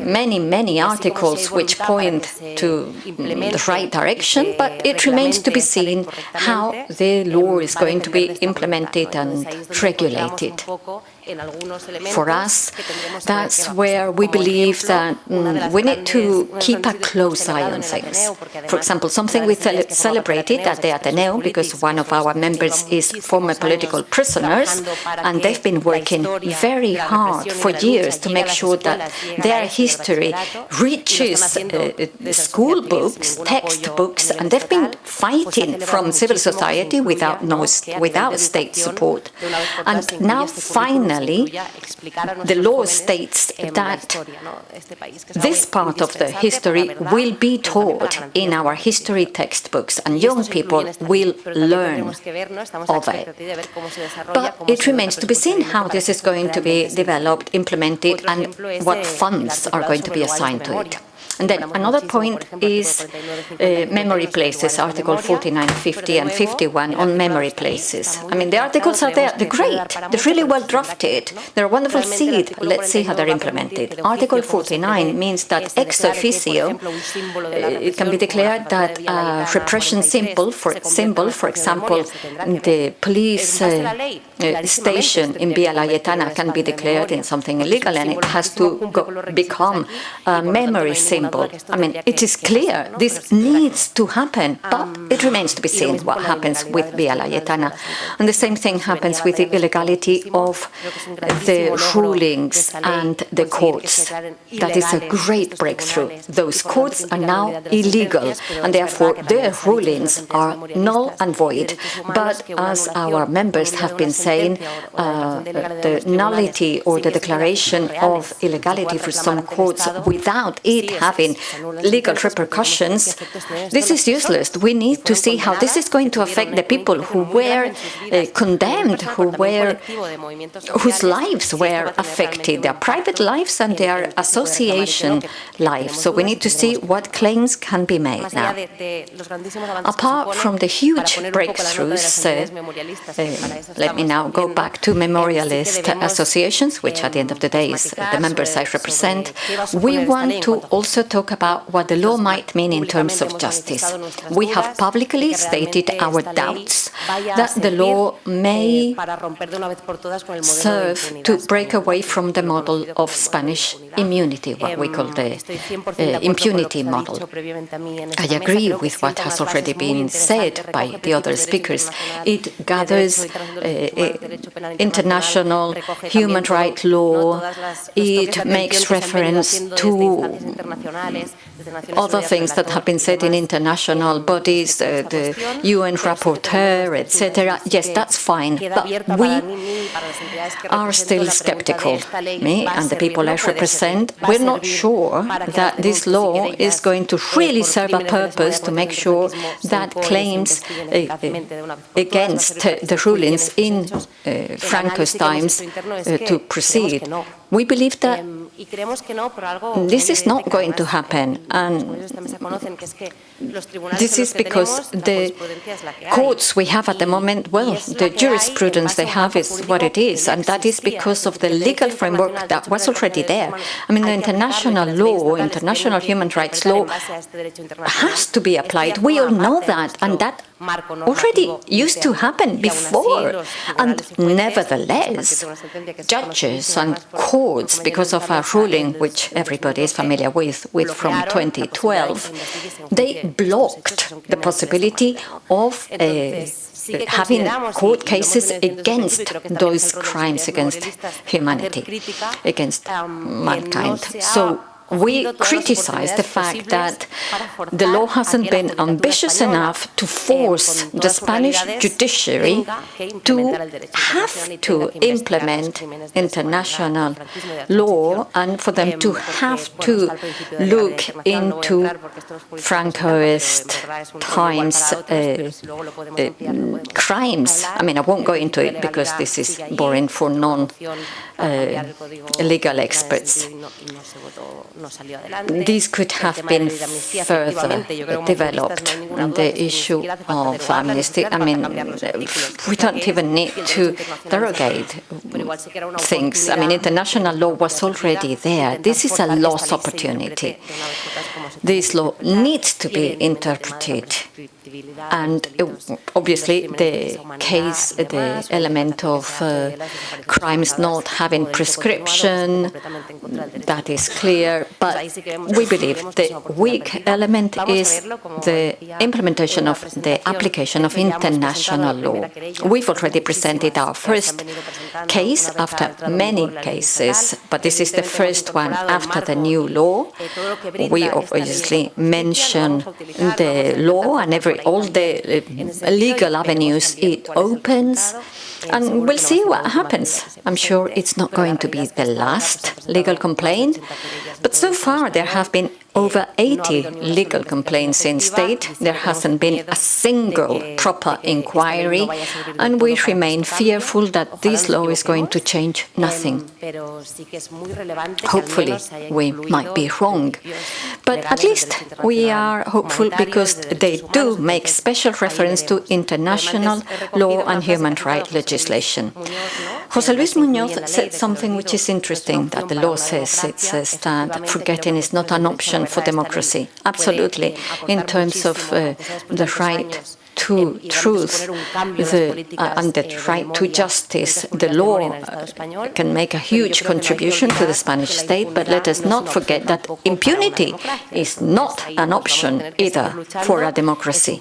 many, many articles which point to the right direction, but it remains to be seen how the law is going to be implemented and regulated. For us, that's where we believe that mm, we need to keep a close eye on things. For example, something we celebrated at the Ateneo, because one of our members is former political prisoners, and they've been working very hard for years to make sure that their history reaches uh, school books, textbooks, and they've been fighting from civil society without, no, without state support. And now, finally, finally, the law states that this part of the history will be taught in our history textbooks and young people will learn of it. But it remains to be seen how this is going to be developed, implemented and what funds are going to be assigned to it. And then another point is uh, memory places, Article 49, 50 and 51 on memory places. I mean, the articles are there, they're great, they're really well drafted, they're a wonderful seed. Let's see how they're implemented. Article 49 means that ex officio, uh, it can be declared that a repression symbol, for, symbol, for example, the police uh, uh, station in Via Laietana can be declared in something illegal and it has to go, become a memory symbol I mean, it is clear this needs to happen, but it remains to be seen what happens with Via Laietana. And the same thing happens with the illegality of the rulings and the courts. That is a great breakthrough. Those courts are now illegal, and therefore their rulings are null and void. But as our members have been saying, uh, the nullity or the declaration of illegality for some courts without it having having legal repercussions, this is useless. We need to see how this is going to affect the people who were uh, condemned, who were, whose lives were affected, their private lives and their association lives. So we need to see what claims can be made now. Apart from the huge breakthroughs, uh, uh, let me now go back to memorialist associations, which at the end of the day is the members I represent. We want to also talk about what the law might mean in terms of justice. We have publicly stated our doubts that the law may serve to break away from the model of Spanish immunity, what we call the uh, impunity model. I agree with what has already been said by the other speakers. It gathers uh, international human rights law, it makes reference to other things that have been said in international bodies, uh, the UN rapporteur, etc. Yes, that's fine, but we are still skeptical. Me and the people I represent, we're not sure that this law is going to really serve a purpose to make sure that claims uh, against the rulings in uh, Franco's times uh, to proceed. We believe that this is not going to happen, and this is because the courts we have at the moment, well, the jurisprudence they have is what it is, and that is because of the legal framework that was already there. I mean, the international law, international human rights law has to be applied. We all know that, and that already used to happen before. And nevertheless, judges and courts, because of a ruling which everybody is familiar with, with from 2012, they blocked the possibility of uh, having court cases against those crimes against humanity, against mankind. So we criticize the fact that the law hasn't been ambitious enough to force the Spanish judiciary to have to implement international law and for them to have to look into Francoist times uh, uh, crimes. I mean, I won't go into it because this is boring for non-legal uh, experts. These could have been further developed. On the issue of amnesty, I mean, uh, we don't even need to derogate things. I mean, international law was already there. This is a lost opportunity. This law needs to be interpreted and obviously the case, the element of uh, crimes not having prescription, that is clear, but we believe the weak element is the implementation of the application of international law. We've already presented our first case after many cases, but this is the first one after the new law. We obviously mention the law and every all the uh, legal avenues it opens, and we'll see what happens. I'm sure it's not going to be the last legal complaint, but so far there have been over 80 legal complaints in state. There hasn't been a single proper inquiry, and we remain fearful that this law is going to change nothing. Hopefully, we might be wrong, but at least we are hopeful because they do make special reference to international law and human rights legislation. José Luis Muñoz said something which is interesting, that the law says, it says that forgetting is not an option for democracy. Absolutely, in terms of uh, the right to truth the, uh, and the right to justice. The law uh, can make a huge contribution to the Spanish state, but let us not forget that impunity is not an option either for a democracy.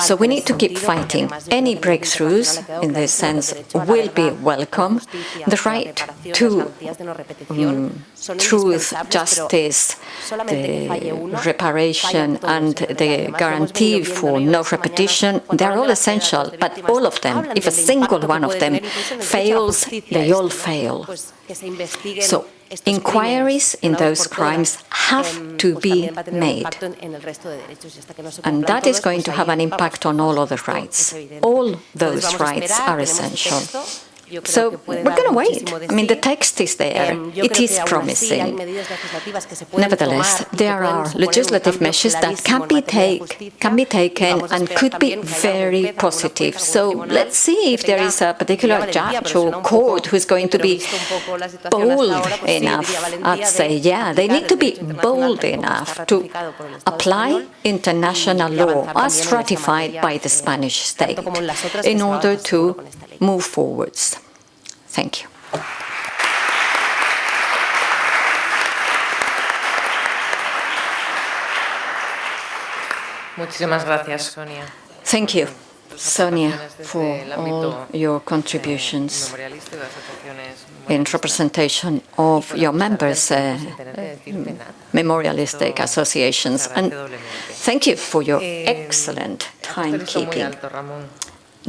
So we need to keep fighting. Any breakthroughs in this sense will be welcome. The right to um, truth, justice, the reparation and the guarantee for no repetition they're all essential, but all of them, if a single one of them fails, they all fail. So inquiries in those crimes have to be made. And that is going to have an impact on all other rights. All those rights are essential. So we're going to wait. I mean, the text is there. It is promising. Nevertheless, there are legislative measures that can be, take, can be taken and could be very positive. So let's see if there is a particular judge or court who's going to be bold enough. I'd say, yeah, they need to be bold enough to apply international law as ratified by the Spanish state in order to move forwards. Thank you. Muchísimas gracias, Sonia. Thank you, Sonia, for all your contributions in representation of your members, uh, memorialistic associations. And thank you for your excellent timekeeping.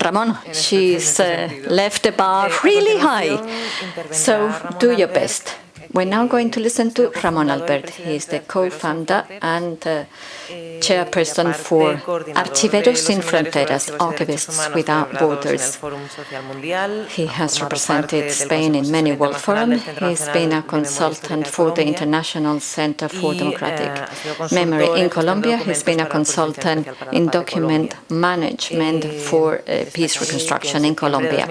Ramon, she's uh, left the bar really high, so do your best. We're now going to listen to Ramon Alberch. He's the co-founder and uh, chairperson for Archiveros Sin Fronteras, Archivists Without Borders. He has represented Spain in many world forums. He's been a consultant for the International Center for Democratic Memory in Colombia. He's been a consultant in document management for uh, peace reconstruction in Colombia.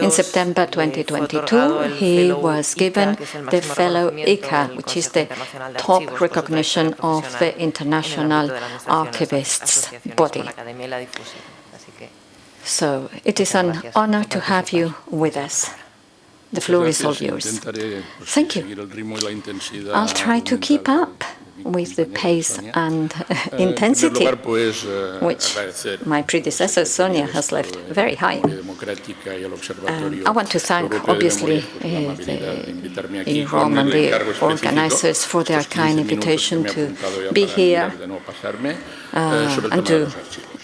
In September 2022, he was given the fellow ICA, which is the top recognition of the international archivists body. So it is an honor to have you with us. The floor is all yours. Thank you. I'll try to keep up with the pace and intensity, which my predecessor Sonia has left very high. Um, I want to thank, obviously, uh, the EUROM and the organizers for their kind invitation to be here uh, and to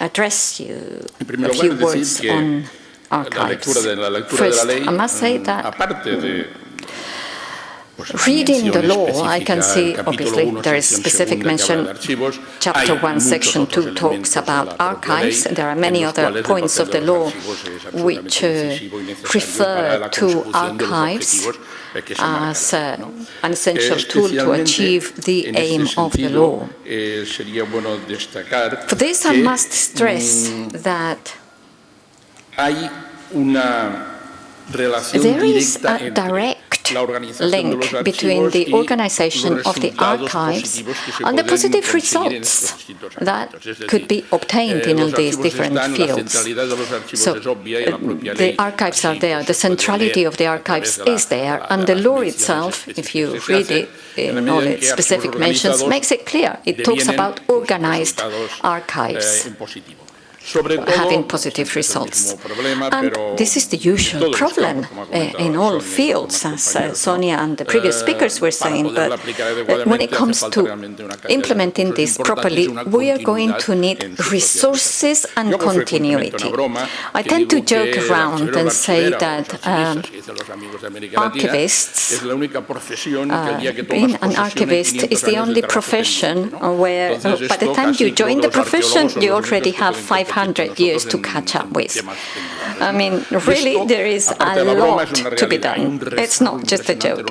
address you a few words on archives. First, I must say that Reading the law, I can see, obviously, there is specific mention. Chapter 1, Section 2 talks about archives. There are many other points of the law which uh, refer to archives as uh, an essential tool to achieve the aim of the law. For this, I must stress that there is a direct link between the organization of the archives and the positive results that could be obtained in all these different fields. So eh, the archives are there, the centrality of the archives is there, and the law itself, if you read it eh, in all its specific mentions, makes it clear. It talks about organized archives having positive results. And this is the usual problem uh, in all fields, as uh, Sonia and the previous speakers were saying, but uh, when it comes to implementing this properly, we are going to need resources and continuity. I tend to joke around and say that um, archivists, uh, being an archivist is the only profession where uh, by the time you join the profession, you already have 500 100 years to catch up with. I mean, really, there is a lot to be done. It's not just a joke.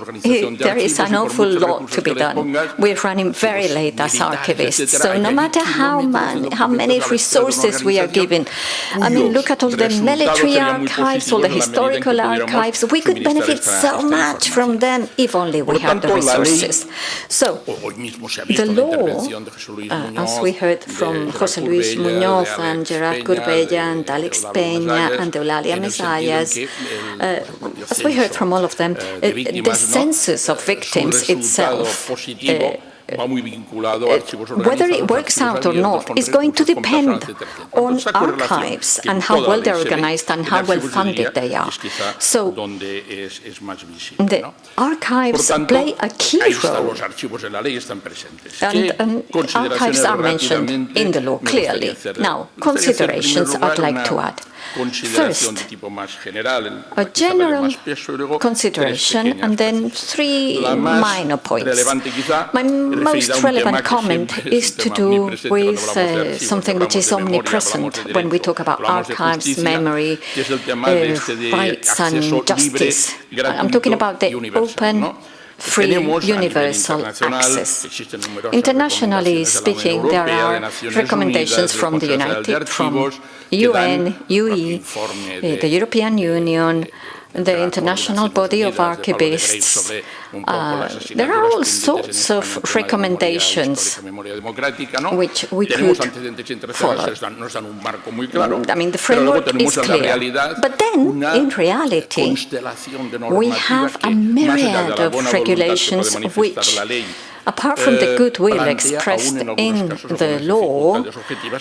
There is an awful lot to be done. We're running very late as archivists, so no matter how, man, how many resources we are given, I mean, look at all the military archives, all the historical archives, we could benefit so much from them if only we had the resources. So, the law, uh, as we heard from José Luis Muñoz and Gerard Gorbella and Alex Peña and Eulalia Mesayas, uh, as we heard from all of them, uh, the census of victims itself whether it works out or not is going to depend on archives and how well they're organized and how well funded they are. So the archives play a key role. And um, archives are mentioned in the law clearly. Now, considerations I'd like to add. First, a general consideration and then three minor points. My most relevant comment is to do with uh, something which is omnipresent when we talk about archives, memory, uh, rights and justice. I'm talking about the open free universal access. Internationally speaking, there are recommendations from the United, from UN, UE, eh, the European Union, the International Body of Archivists. Uh, there are all sorts of recommendations which we could follow. I mean, the framework is clear. But then, in reality, we have a myriad of regulations which apart from the goodwill expressed in the law,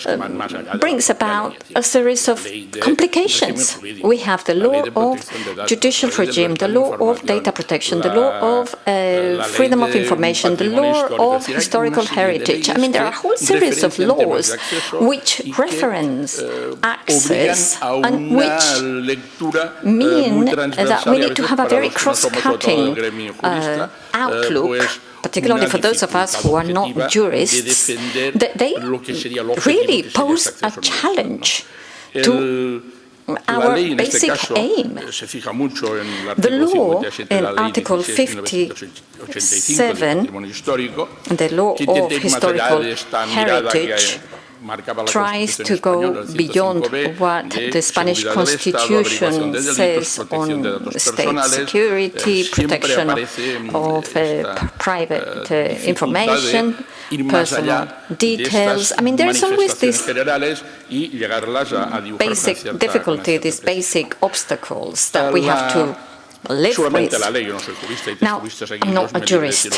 uh, brings about a series of complications. We have the law of judicial regime, the law of data protection, the law of uh, freedom of information, the law of historical heritage. I mean, there are a whole series of laws which reference access and which mean that we need to have a very cross-cutting uh, outlook particularly for those of us who are not jurists, that they really pose a challenge to our basic aim. The law in Article 57, the law of historical heritage, tries to go beyond what the Spanish Constitution says on state security, protection of uh, private uh, information, personal details. I mean, there's always this basic difficulty, these basic obstacles that we have to live with. Now, I'm not a jurist,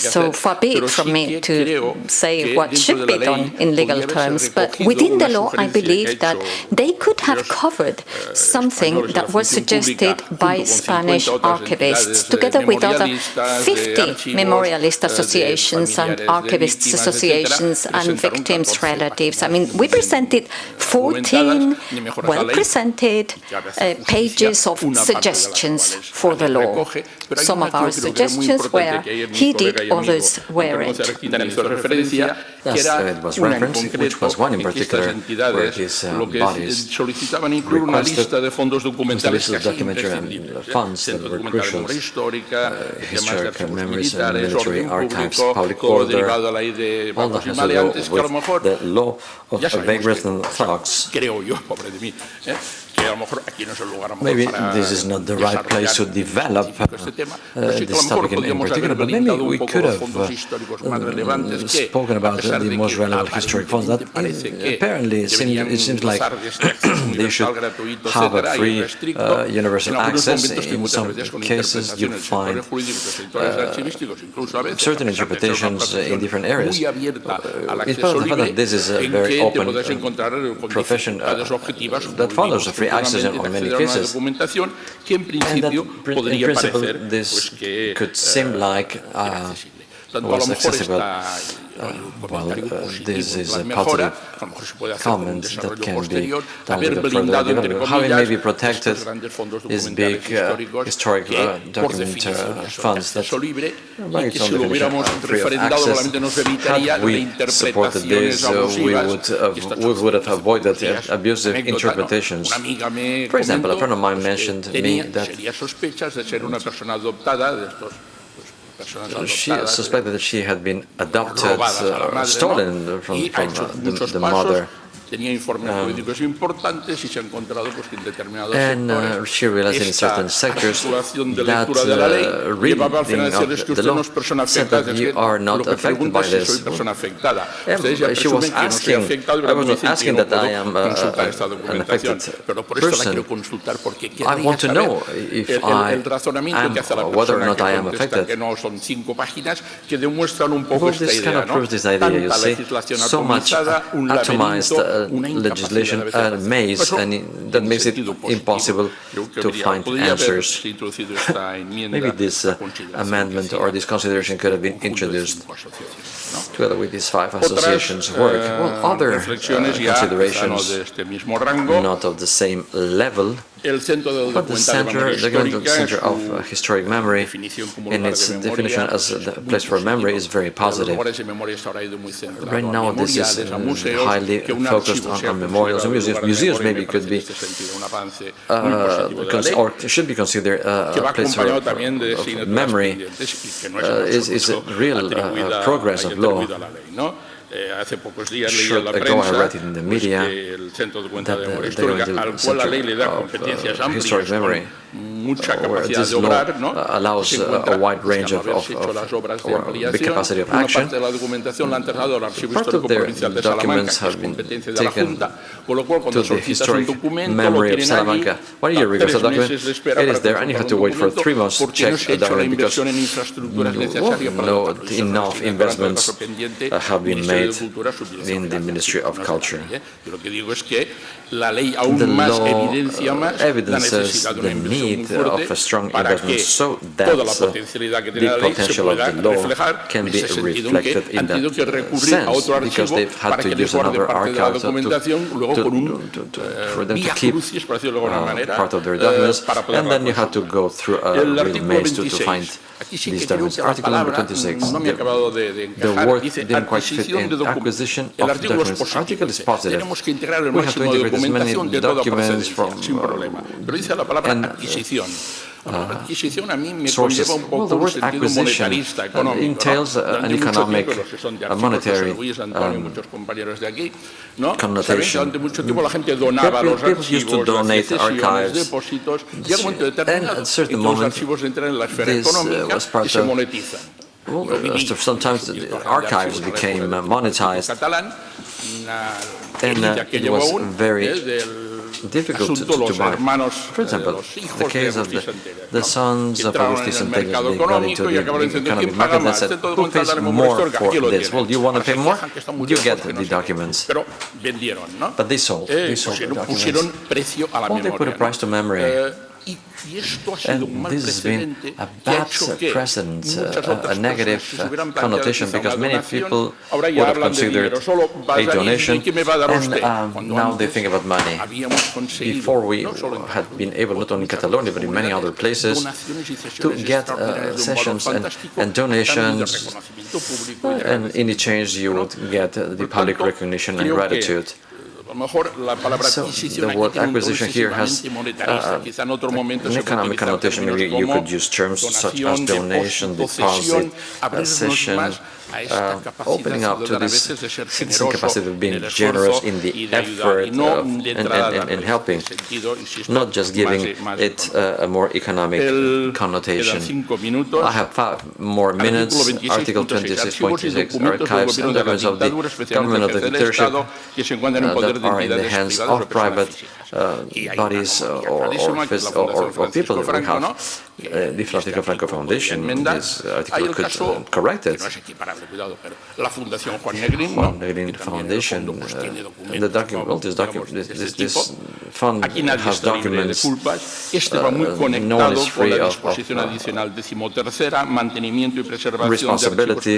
so far be it from me to say what should be done in legal terms, but within the law, I believe that they could have covered something that was suggested by Spanish archivists, together with other 50 memorialist associations and archivists associations and victims' relatives. I mean, we presented 14 well-presented uh, pages of suggestions for the law. Some of our suggestions were heeded, others weren't. Yes, it was referenced, which was one in particular where his uh, bodies requested was the list of documentary and funds that were crucial, uh, historical memories and military archives, public order, all that has to do with the law of vagrants and thugs. Maybe this is not the right place to develop uh, this topic in, in, particular, but maybe we could have uh, spoken about uh, the most relevant historic funds. That apparently it seems, it seems like they should have a free uh, universal access. In some cases, you find uh, certain interpretations in different areas. Uh, it's part of the fact that this is a very open profession that follows a free access many cases. And that, in principle, this could seem like uh, was accessible. Uh, well, uh, this is a positive comment that can be done with a further development. How it may be protected is big uh, historic uh, document uh, funds that by its own definition are free of access. Had we supported this, uh, we would we would have avoided abusive interpretations. For example, a friend of mine mentioned me that she suspected that she had been adopted, uh, stolen from, from uh, the, the mother. Um, and uh, she realized in certain sectors that uh, reading of the law said that you are not affected by this. And she was asking, I was not asking that I am uh, an affected person. I want to know if I am, whether or not I am affected. Well, this kind of proves this idea, you see, so much atomized uh, legislation and maze, and that makes it impossible to find answers. Maybe this uh, amendment or this consideration could have been introduced. Together with these five associations work. Well, other uh, considerations, not of the same level, but the center, the center of uh, historic memory, in its definition as a place for memory, is very positive. Right now, this is uh, highly focused on, on, memorials and museums. Museums maybe could be, uh, or should be considered uh, a place for, memory. Uh, is, is a real uh, progress of law. Short ago I read it in the media that the, the Center of Historic Memory where this law allows uh, a wide range of, of, of big capacity of action. Part of their documents have been taken to the historic memory of Salamanca. One year ago, the document, it is there, and you have to wait for three months to check the document because no, enough investments have been made in the Ministry of Culture. The law uh, evidences the need of a strong investment so that uh, the potential of the law can be reflected in that sense, because they've had to use another archive to, to, to, for them to keep uh, part of their documents, and then you have to go through a real maze to, to find these documents. Article number 26, the, the word didn't quite fit in acquisition of documents. Article is positive. We have to integrate as many documents from... Uh, and, uh, sources. Well, the word acquisition uh, entails uh, an economic, a monetary um, connotation. People used to donate archives, and at a certain moment, this uh, was part of well, sometimes the archives became monetized, and uh, it was very difficult to, to, buy. For example, the case of the, the sons of Agustín Centelles, they got into the economic market and said, who pays more for this? Well, do you want to pay more? You get the documents. But they sold. They sold the documents. Well, they put a price to memory. And this has been a bad precedent, uh, a negative uh, connotation, because many people would have considered a donation, and um, now they think about money. Before we had been able, not only in Catalonia, but in many other places, to get uh, sessions and, and donations, and in exchange you would get the public recognition and gratitude. So the word acquisition here has uh, an economic connotation. Maybe you could use terms such as donation, deposit, cession, uh, opening up to this citizen capacity of being generous in the effort of, and, and, and, helping, not just giving it uh, a more economic connotation. I have five more minutes. Article 26.26 archives and documents of the government of the dictatorship uh, that are in the hands of private uh, bodies or, or, or, or, people that we have. Uh, the Francisco Franco Foundation, this article could uh, correct it. Juan Negrin Foundation, uh, the document, well, this, document, this, this, this fund has documents, uh, no one is free of, of uh, responsibility.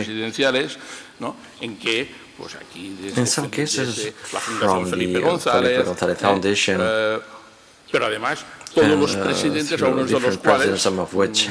in some cases from the Felipe González Foundation, eh, and uh, different presidents, some of which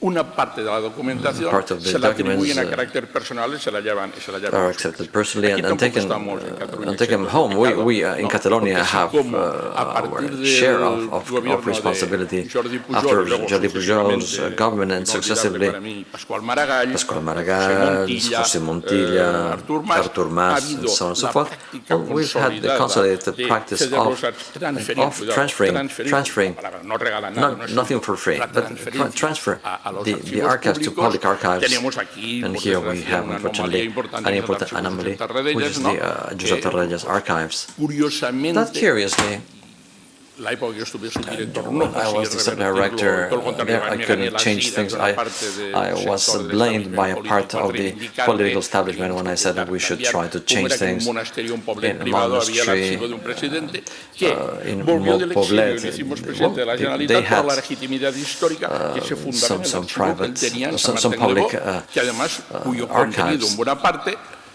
una parte de la documentación part of the se la atribuyen a carácter personal y se la llevan, y se la llevan are accepted personally and, and taken, uh, and taken home. We, we uh, in Catalonia have uh, our share of, of, of responsibility after Jordi Pujol's uh, government and successively Pascual Maragall, José Montilla, Artur Mas, and so on and so forth. Well, we've had the consolidated practice of, of transferring, transferring, not, nothing for free, but transfer the, the archives to public archives. And here we have, unfortunately, an important anomaly, which is the uh, Josep Tarradellas archives. That curiously, I no, I was the director there. I couldn't change things. I, I was blamed by a part of the political establishment when I said that we should try to change things in monastery uh, in Poblet. They had uh, some, some private, some, some public uh, uh archives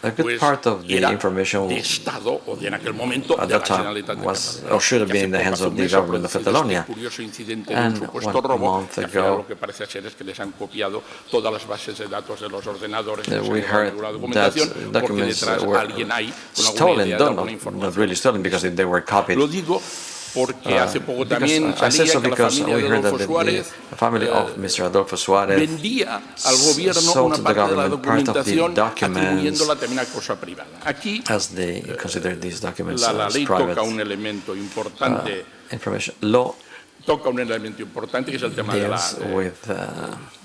a good part of the information at that time was or should have been in the hands of the government of Catalonia. And one month ago, we heard that documents were stolen, not, not really stolen, because they were copied. porque hace poco también salía que la familia de eh, Adolfo Suárez vendía al gobierno una parte de la documentación atribuyéndola también a cosa privada. Aquí la, ley toca un elemento importante toca un elemento importante que es el tema de la,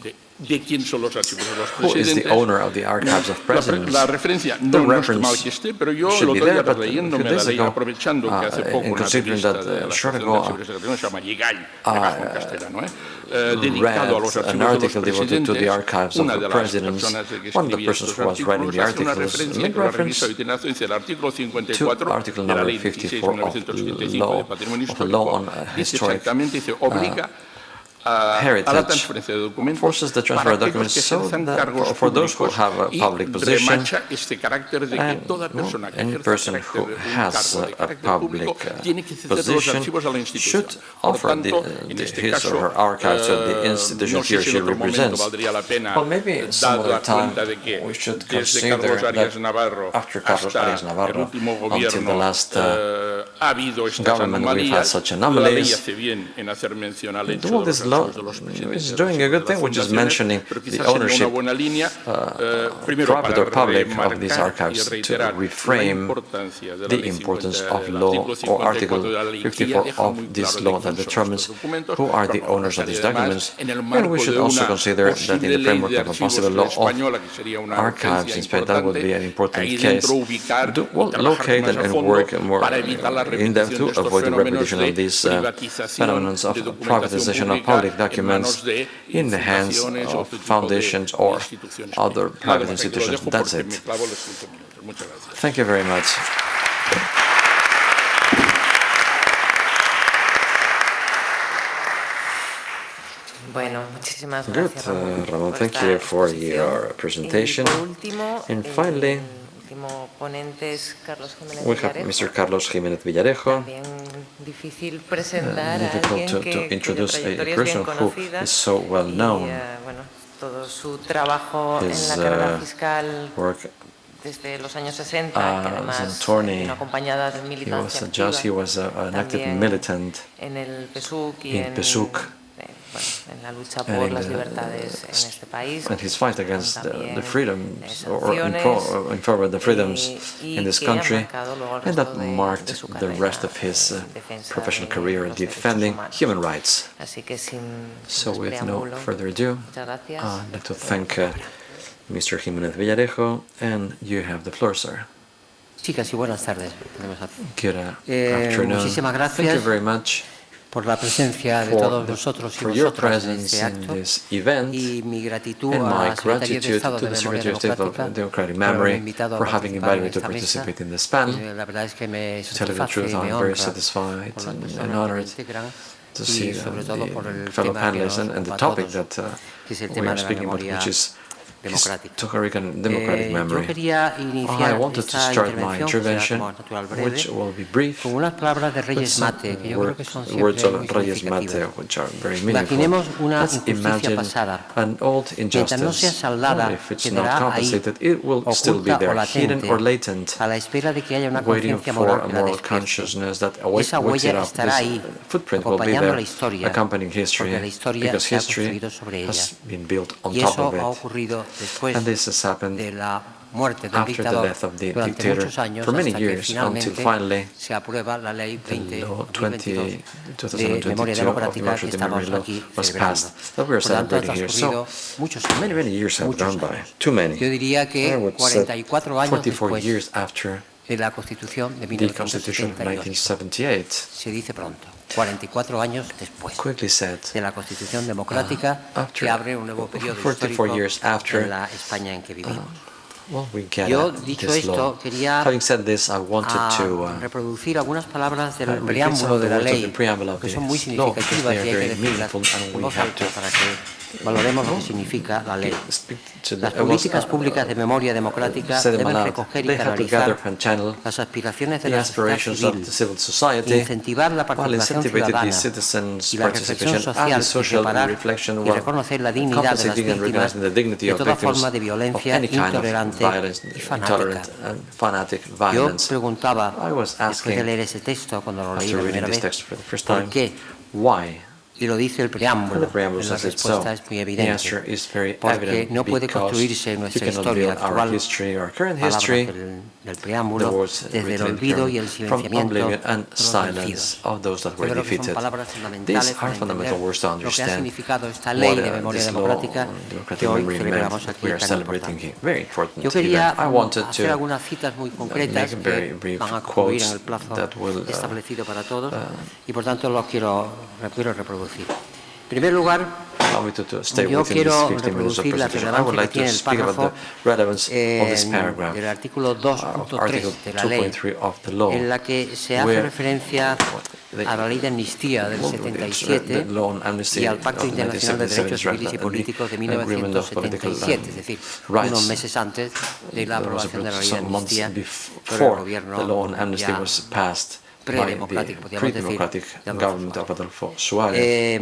de, de quién son los archivos de los presidentes. The owner of the archives of presidents? La, la, referencia no, no está mal que esté, pero yo lo otro leyendo me la leí aprovechando que hace poco una entrevista that, uh, de la se llama castellano, ¿eh? Eh, dedicado a los archivos de los presidentes, una de las personas que escribía estos artículos hace una referencia que la hoy tiene artículo 54 de la ley 16 de 1975 de Patrimonio Histórico. Dice exactamente, dice, obliga heritage forces the transfer of documents so that for those who have a public position and any person who has a public uh, position should offer the, the, uh, his or her archives to the institution he or she represents. Well, maybe some other time we should consider that after Carlos Arias Navarro until the last uh, government we've had such anomalies. All these it's doing a good thing, which is mentioning the ownership, uh, private or public, of these archives to reframe the importance of law or Article 54 of this law that determines who are the owners of these documents. And we should also consider that in the framework of a possible law of archives in Spain, that would be an important case, well, locate and work more uh, in them to avoid the repetition of these uh, phenomena of privatization of public documents in the hands of foundations or other private institutions. That's it. Thank you very much. Good, uh, Ramon, thank you for your presentation. And finally, último ponente es Carlos Jiménez Villarejo. Mr. Carlos Jiménez Villarejo. También difícil presentar a mm, alguien to, que, to introduce a, person who is so well known. Y, uh, bueno, todo su trabajo en la eh, fiscal desde los años 60, ah, además acompañada de militancia he was a, he was an active militant en el y en and his fight against the, the freedoms or in, pro, in favor of the freedoms in this country, and that marked the rest of his uh, professional career defending human rights. So with no further ado, I'd like to thank uh, Mr. Jiménez Villarejo, and you have the floor, sir. Chicas, y buenas tardes. Good uh, eh, afternoon. Thank you very much. por la presencia de todos vosotros y vosotras en este acto y mi gratitud a la Secretaría de Estado de Memoria Democrática por haberme invitado a participar en esta mesa. Eh, la verdad es que me satisface y me honra por las personas que integran y sobre todo por el tema que nos ocupa a todos, que es el tema de la memoria Democratic memory. Oh, I wanted to start my intervention, which will be brief, with some words of Reyes Mate, which are very meaningful. Let's imagine an old injustice. Only if it's not compensated, it will still be there, hidden or latent, waiting for a moral consciousness that wakes it up. Footprint will be there, accompanying history, because history has been built on top of it. Después and this has happened de la muerte del after dictador, the death of the dictator muchos años, for many hasta years que finalmente until finally se aprueba la ley 20, de memoria democrática que estamos aquí was. Passed, that we are Por tanto, han so, many, many years have muchos gone by. Too many. Yo diría que 44 años después years after de la Constitución de 1978. 1978. Se dice pronto. 44 años después de la Constitución democrática uh, after que abre un nuevo periodo 44 histórico en la España en que vivimos. well, we get Yo, dicho this esto, law. quería Having said this, I wanted a to uh, reproducir algunas palabras del uh, preámbulo de la ley que son muy significativas y hay que decirlas para que valoremos lo que significa la ley. speak to the, Las it was, políticas uh, públicas de memoria democrática say them deben aloud. recoger y They have to gather canalizar and channel las aspiraciones de the la sociedad aspirations of civil, the civil society, incentivar la while participación incentivating the ciudadana citizens' y la reflexión participation and social the y social separar reflection y while reconocer la dignidad de las compensating and víctimas recognizing the dignity de of toda victims forma de of violencia any kind of intolerante violence, y intolerant fanática. and fanatic Yo violence. preguntaba, I was después de asking, leer ese texto, cuando lo leí after la reading primera this vez, text for the first ¿por time, qué? Why? Y lo dice el And the preámbulo. preamble La says it so. respuesta es muy The evidente. answer is very Porque evident no puede because construirse you nuestra cannot historia build our actual, history, our current palabras history, del, del the preámbulo, words desde el written olvido y el here, from silenciamiento oblivion and de los silence vencidos. of those that were Yo creo que son defeated. palabras These fundamentales are para fundamental entender words to lo que ha understand significado esta what ley de uh, memoria this law, democrática democratic que hoy memory celebramos meant aquí we are tan celebrating importante. here. Very important Yo quería event. I wanted hacer to algunas citas muy concretas make very que brief van a concluir en quotes el plazo that will, uh, establecido para todos y por tanto los quiero, los quiero reproducir. En primer lugar, allow me to, to stay Yo within quiero these 15 minutes of reproducir la presentation. I would relevancia like que tiene to el speak about párrafo the relevance of this en- paragraph. del artículo of Article 2.3 de la ley, 2.3 of the law, en la que se hace where referencia the- a la ley de amnistía del Well, it's, uh, 77 the law on amnesty y al Pacto of Internacional de 1977 Derechos Civiles y and the Políticos de Agreement of Political, 1977, um, es decir, rights. unos meses antes de la There was aprobación de la ley de some months amnistía por el before gobierno the law on amnesty ya was passed by the predemocrático, podríamos decir, pre-democratic de Adolfo government of Suárez. Adolfo Suárez. Eh,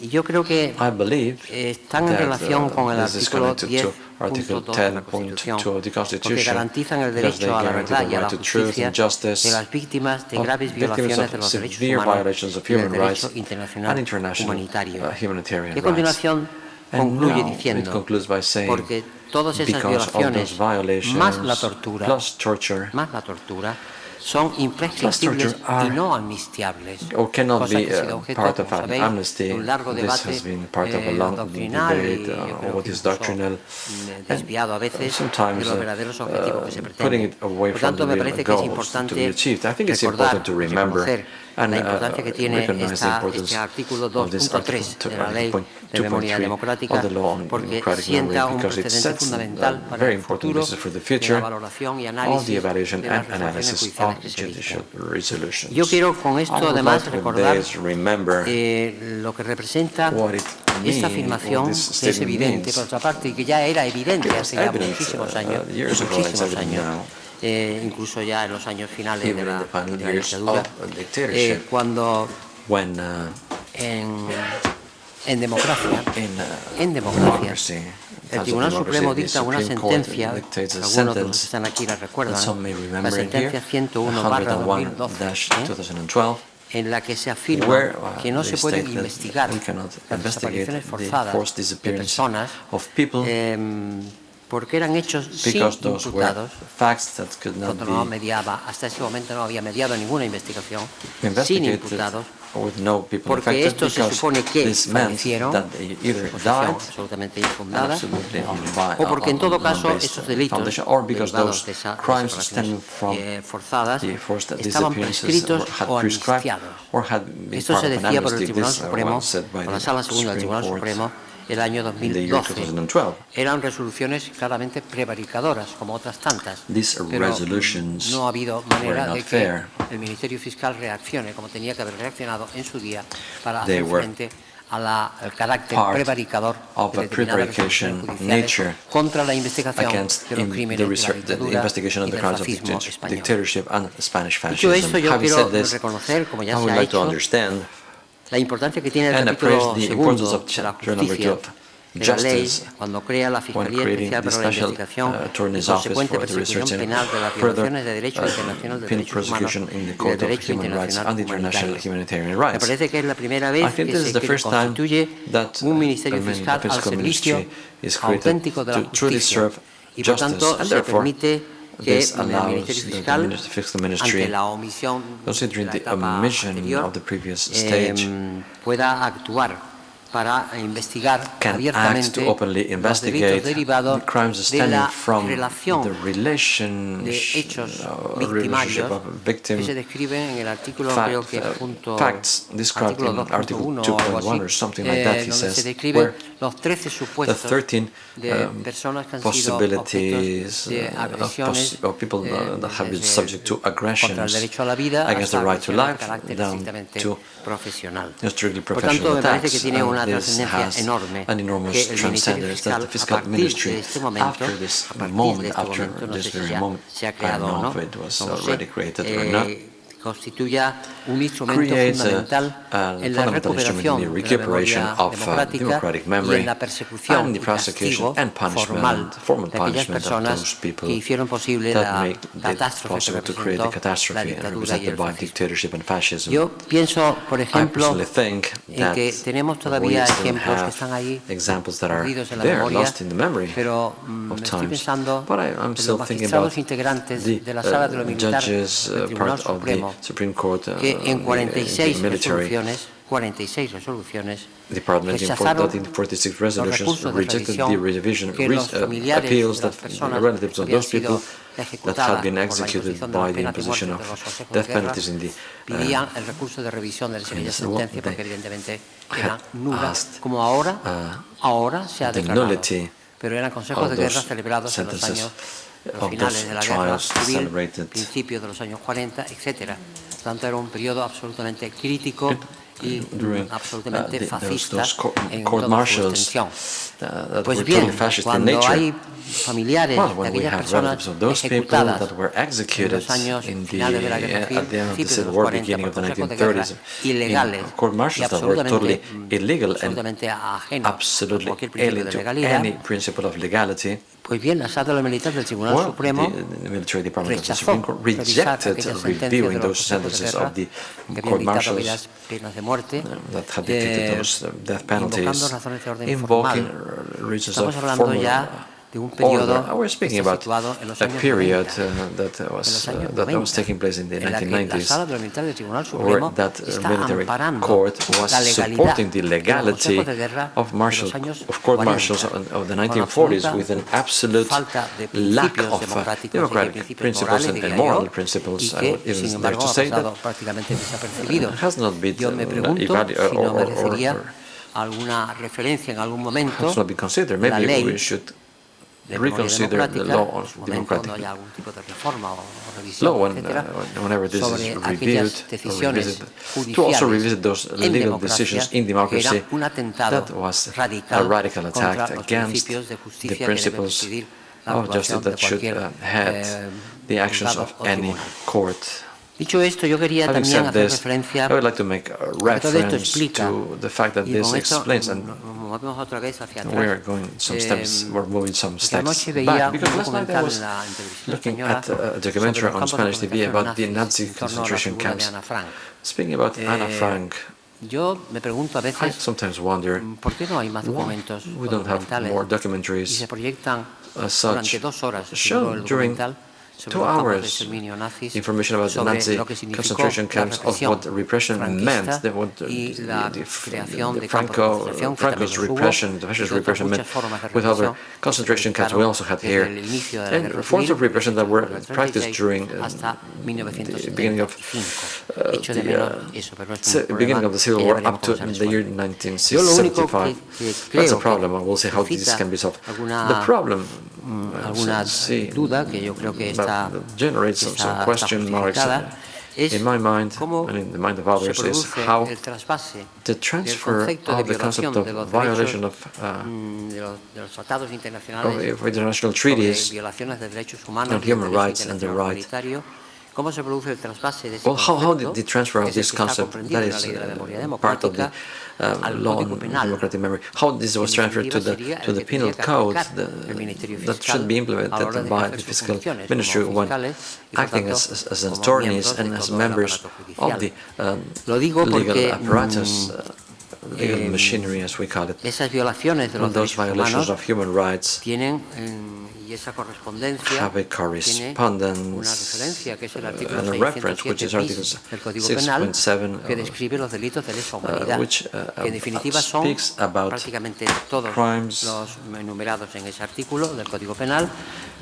y yo creo que I believe están en that, relación uh, con el this is artículo connected to Article 10.2 de la Constitución, 10.2 of the porque Constitution, garantizan el because they derecho a la guarantee verdad the y a la right to truth justicia and justice de las víctimas de of graves victims violaciones of de los derechos severe humanos violations of y del human derecho rights internacional and international humanitario. uh, humanitarian Y a rights. continuación And concluye now it diciendo, concludes by saying, porque todas esas because of violaciones, those violations, más la tortura, plus torture, más la tortura, son imprescriptibles torture are- y no amnistiables. or cannot cosa be que ha sido uh, objeto, part como of an sabéis, amnesty. de un largo This debate has been part of a eh, long doctrinal y debate yo uh, creo what que is incluso, doctrinal mm, desviado a veces de sometimes los uh, verdaderos objetivos que se uh, putting pretenden. it away Por from tanto, the me real parece que es goals to be importante achieved. I think it's recordar, important to remember reconocer and la uh, importancia que tiene recognize the esta, importance este artículo of this 2.3 de la Ley Article de Memoria 2.3 Democrática, of the law on porque democratic sienta memory un because it precedente sets fundamental a para very el important futuro basis for the de future la valoración y of análisis the evaluation de las and analysis resoluciones of judiciales que se judicial dictan. resolutions. Yo quiero con esto I would además like to recordar this remember eh, lo que representa what it esta means, afirmación what this que es statement evidente, means. por otra parte, y que ya era evidente It was hace ya evident, muchísimos uh, años, years ago, it's muchísimos evident años, now. Eh, incluso ya en los años finales de Even in la, the final de la years dictadura, of dictatorship. eh, cuando when uh, en, en democracia, in uh, en democracia, democracy, el times of Tribunal democracy, Supremo the dicta una Supreme Court sentencia, dictates a algunos de los que sentence están aquí la that recuerdan, some may la remember in here, sentencia 101 barra 2012, 101-2012, ¿eh? en la que se afirma where uh, que no they se pueden state that investigar we cannot las investigate desapariciones the forzadas forced de disappearance personas of people em, porque eran hechos sin because those were imputados facts that could not cuando no be mediaba, hasta ese momento no había mediado ninguna investigación sin investigated imputados with no people porque affected estos se because supone que this meant fallecieron, that they either posición died absolutamente and infundada, absolutely unvi- o porque en todo un- caso unbased esos delitos foundation, or because derivados those de esa- de crimes esas stemming operaciones, from eh, forzadas the forced estaban disappearances prescritos were- had o prescribed amnistiados. or had been Esto part se of an decía por el amnesty. Tribunal This, uh, Supremo, was said by por la the Sala Segunda del Supreme Tribunal Court Supremo, el año in the year 2012. 2012. Eran resoluciones claramente prevaricadoras, como otras tantas. Pero no ha habido manera de que fair. el Ministerio Fiscal reaccione como tenía que haber reaccionado en su día para hacer frente a la- al carácter prevaricador de determinadas judiciales contra la investigación de los crímenes the, de la dictadura y del fascismo español. Dicho esto, yo quiero reconocer, como ya se ha hecho, la importancia que tiene el and capítulo appraise the importance segundo of de la chapter number two justicia of de la ley justice cuando crea la when Fiscalía creating Especial the para la special Investigación uh, y attorney's office consecuente for the persecución research and penal de las further violaciones de derecho uh, internacional de penal derechos humanos prosecution in the y de Court of derecho Human Rights internacional and international humanitario. humanitarian Me rights. parece que es la primera I vez think que this is se the que first time constituye that un para investigar can to openly investigate crimes stemming from the relation uh, relationship of victim fact, uh, facts described in article 2.1 or something like that, he says, where the 13 um, possibilities uh, of, people that have been subject to aggressions against the right to life down to profesional. Por tanto, me parece que tiene una trascendencia enorme que el Ministerio Fiscal, a partir de este momento, a partir de este momento, no sé si ya se ha creado o no, no eh, constituya un instrumento fundamental en la recuperación de la memoria democrática y en la persecución y castigo formal de aquellas personas que hicieron posible la catástrofe que representó la dictadura y el fascismo. Yo pienso, por ejemplo, en que tenemos todavía ejemplos que están ahí perdidos en la memoria, pero mm, estoy pensando en los magistrados integrantes de la sala de lo militar del Tribunal Supremo que en 46 resoluciones 46 resoluciones rechazaron los recursos de revisión que los familiares de las personas que habían sido ejecutadas por la imposición de la pena de muerte de death penalties in the, uh, el recurso de revisión de aquella sentencia porque evidentemente era nula, como ahora, ahora se ha declarado. Pero eran consejos de guerra celebrados en los años los finales de la guerra civil, principios de los años 40, etc. Por tanto, era un periodo absolutamente crítico y absolutamente fascista en toda su extensión. Pues bien, cuando hay familiares de aquellas personas ejecutadas en los años finales de la Guerra Civil, principios de los 40, por de guerra, ilegales y absolutamente, totally mm, absolutamente ajenos a cualquier principio de legalidad, pues bien, la sala de la militar del Tribunal well, Supremo the, the rechazó, of the Supreme Court rejected reviewing those sentences of the court martials penas de muerte, uh, that had dictated eh, death penalties, invocando razones de orden formal, invoking reasons of formal order. I was speaking about a period uh, that was uh, that was taking place in the 1990s, where that military court was supporting the legality of martial of court martials of the 1940s with an absolute lack of uh, democratic principles and, and moral principles. I would even dare to say that has not been uh, evaluated or, or, or, or has not been considered. Maybe we should reconsider the law democratic law when, uh, whenever this is reviewed to also revisit those legal decisions in democracy that was a radical attack against the principles of justice that should uh, head the actions of any court. Dicho esto, yo quería Having también hacer this, referencia I would like to make a reference to the fact that this explains and we are going some steps, eh, we're moving some steps back because last night I was looking at a documentary on Spanish TV about the Nazi concentration camps. Speaking about eh, Anna Frank, Yo me pregunto a veces, I sometimes wonder mm, ¿por qué no hay más documentos we don't have more documentaries y se proyectan as such, shown during two hours. Information about the Nazi concentration camps, of what repression meant, the, what the, the, the Franco, uh, Franco's repression, the fascist repression meant with other concentration camps we also had here, and forms of repression that were practiced during uh, the beginning of uh, the, uh, beginning of the Civil War up to the year 1975. That's a problem. We'll see how this can be solved. The problem, uh, see, well, generates some, some question marks in my mind and in the mind of others is how the transfer of the concept of violation of, uh, international treaties and human rights and the right. Well, how, how did the transfer of this concept, that is uh, part of the uh, law on democratic memory, how this was transferred to the, to the penal code the, uh, that should be implemented by the fiscal ministry when acting as, as, attorneys and as members of the um, legal apparatus. Uh, legal machinery, as we call it, and those violations of human rights y esa correspondencia have a tiene una correspondence referencia, que es el uh, artículo and a reference, which is 607 Article bis del Código Penal, 6.7, que uh, describe los delitos de lesa uh, humanidad, which uh, que en definitiva son speaks about prácticamente todos crimes los enumerados en ese artículo del Código Penal,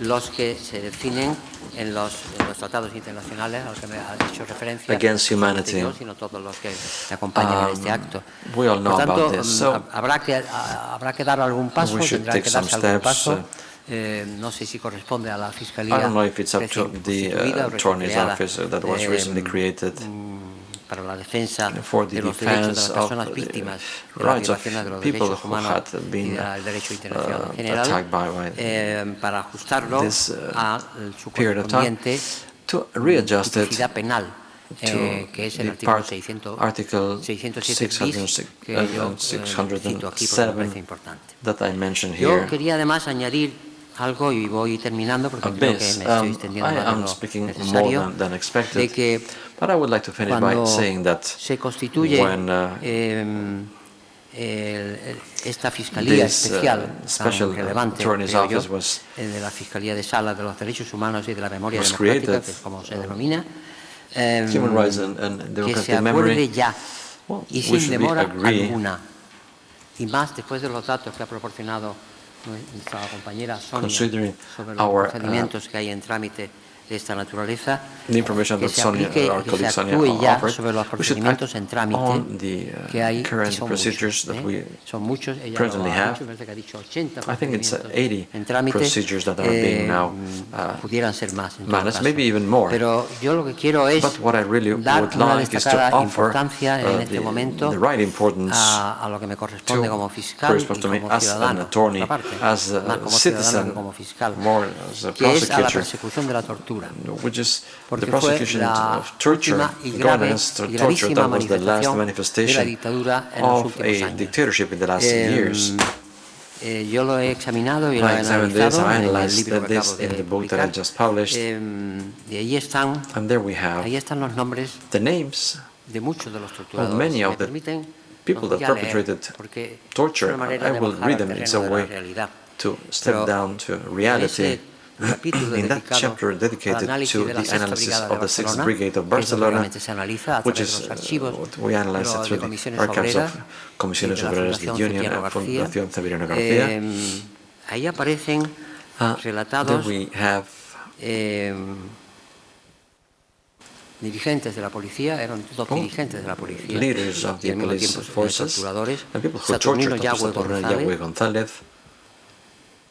los que se definen en los, en los tratados internacionales a los que me ha hecho referencia, Against humanity. yo, sino todos los que acompañan este Um, acto. we all know Por tanto, about this, mm, so hab- habrá, que, habrá que dar algún paso, tendrá take que some darse algún steps, paso. uh, no sé si corresponde a la Fiscalía I don't know if it's up to the uh, attorney's office that was creada, recently eh, created para la defensa for the de los derechos de las personas víctimas de las rights of violaciones de los people derechos who humanos had y been del derecho internacional uh, en general, eh, para ajustarlo uh, a su correspondiente tipicidad penal, eh, que es el artículo part- 600, Article 607 bis, 606 que yo eh, cito aquí porque me parece 607 importante. Yo quería además añadir algo y voy terminando porque of creo que me estoy Um, extendiendo más de lo speaking more necesario than, than de expected, que but I would like to finish by cuando saying that se constituye when uh, em, el- esta fiscalía this, uh, especial special tan relevante creo yo, was- el de la Fiscalía de Sala de los Derechos Humanos y de la Memoria Democrática, created, que es como se denomina, Human Rights and, and que se Democratic acuerde Memory, ya well, y sin demora alguna. Y más después de los datos que ha proporcionado Considering our, uh, procedimientos que hay en trámite de esta naturaleza, the information que that se Sonia, aplique our y que se colleague Sonia actúe ya offered, sobre los we should procedimientos act en trámite on the uh, que hay y current son procedures muchos, that ¿eh? we son muchos, ella presently lo ha have. dicho, me parece que ha dicho 80 I think it's uh, procedimientos 80 en trámite, procedures that are being eh, now uh, pudieran ser más en todo managed, caso. maybe even more. Pero yo lo que quiero es But what I really dar would una like is to destacada offer importancia en uh, este the, momento the right importance a, a lo que me corresponde to como fiscal y corresponds to me como as an ciudadano, attorney, por otra parte, as a más como ciudadano citizen, que como fiscal, more as a que es a la prosecutor, persecución de la tortura. Which is Porque the prosecution of torture, y y torture, that was the last manifestación de la manifestation dictadura en los of a dictatorship in the last Eh, years. eh, yo lo he examinado y lo I he examined this, analizado I en el analyzed libro que this acabo de in the book that I publicar. just published. Eh, y ahí están, And there we have ahí están los nombres the names de muchos de los torturadores. many of the people that voy a leer, perpetrated torture. es una manera I will read them. in terreno a de la way to step down to reality. Ese capítulo In that dedicado chapter al dedicated análisis to de la the Sexta analysis Brigada de of the Sixth Barcelona, Brigade of que eso Barcelona, realmente se analiza a which través de is los uh, archivos what we analyze de it las through the comisiones archives obreras of y Comisiones de la Obreras de Fundación Union Cipriano and García. Fundación Cipriano García. Eh, ahí aparecen Uh, relatados then we have eh, dirigentes de la policía, eran dos Oh, dirigentes de la policía, leaders of y the al mismo police tiempo forces torturadores, and people who Saturnino tortured Yagüe Saturnino González, Yagüe González,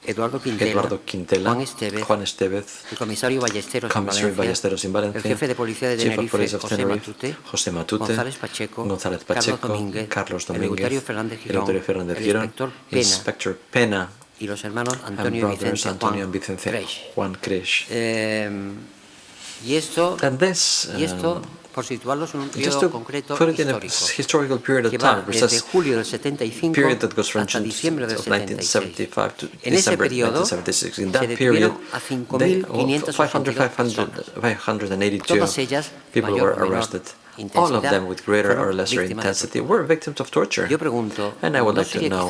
Eduardo Quintela, Eduardo Quintela, Juan Estevez, Juan Estevez, el comisario Ballesteros, en Comisario Valencia, Ballesteros en Valencia, el jefe de policía de Tenerife, José Matute, José Matute, González Pacheco, González Carlos Pacheco, Domínguez, Carlos el Domínguez, Eleuterio Fernández el Girón, Fernández el Girón, inspector Pena Inspector Pena, y los hermanos Antonio y Vicente Antonio Juan Vicente Creix. Juan Cresh. Eh, y esto, this, y esto um, por situarlos en un just periodo to concreto put it in a histórico, historical period que of va time, desde julio del 75 period that goes from hasta diciembre del of 76. 1975 to En ese December periodo 1976. In se that period, detuvieron a 5.582 500, 582 Todas ellas, people mayor were o menor arrested. All of them with greater or lesser intensity were victims of torture. Yo pregunto, And I would ¿no like to know,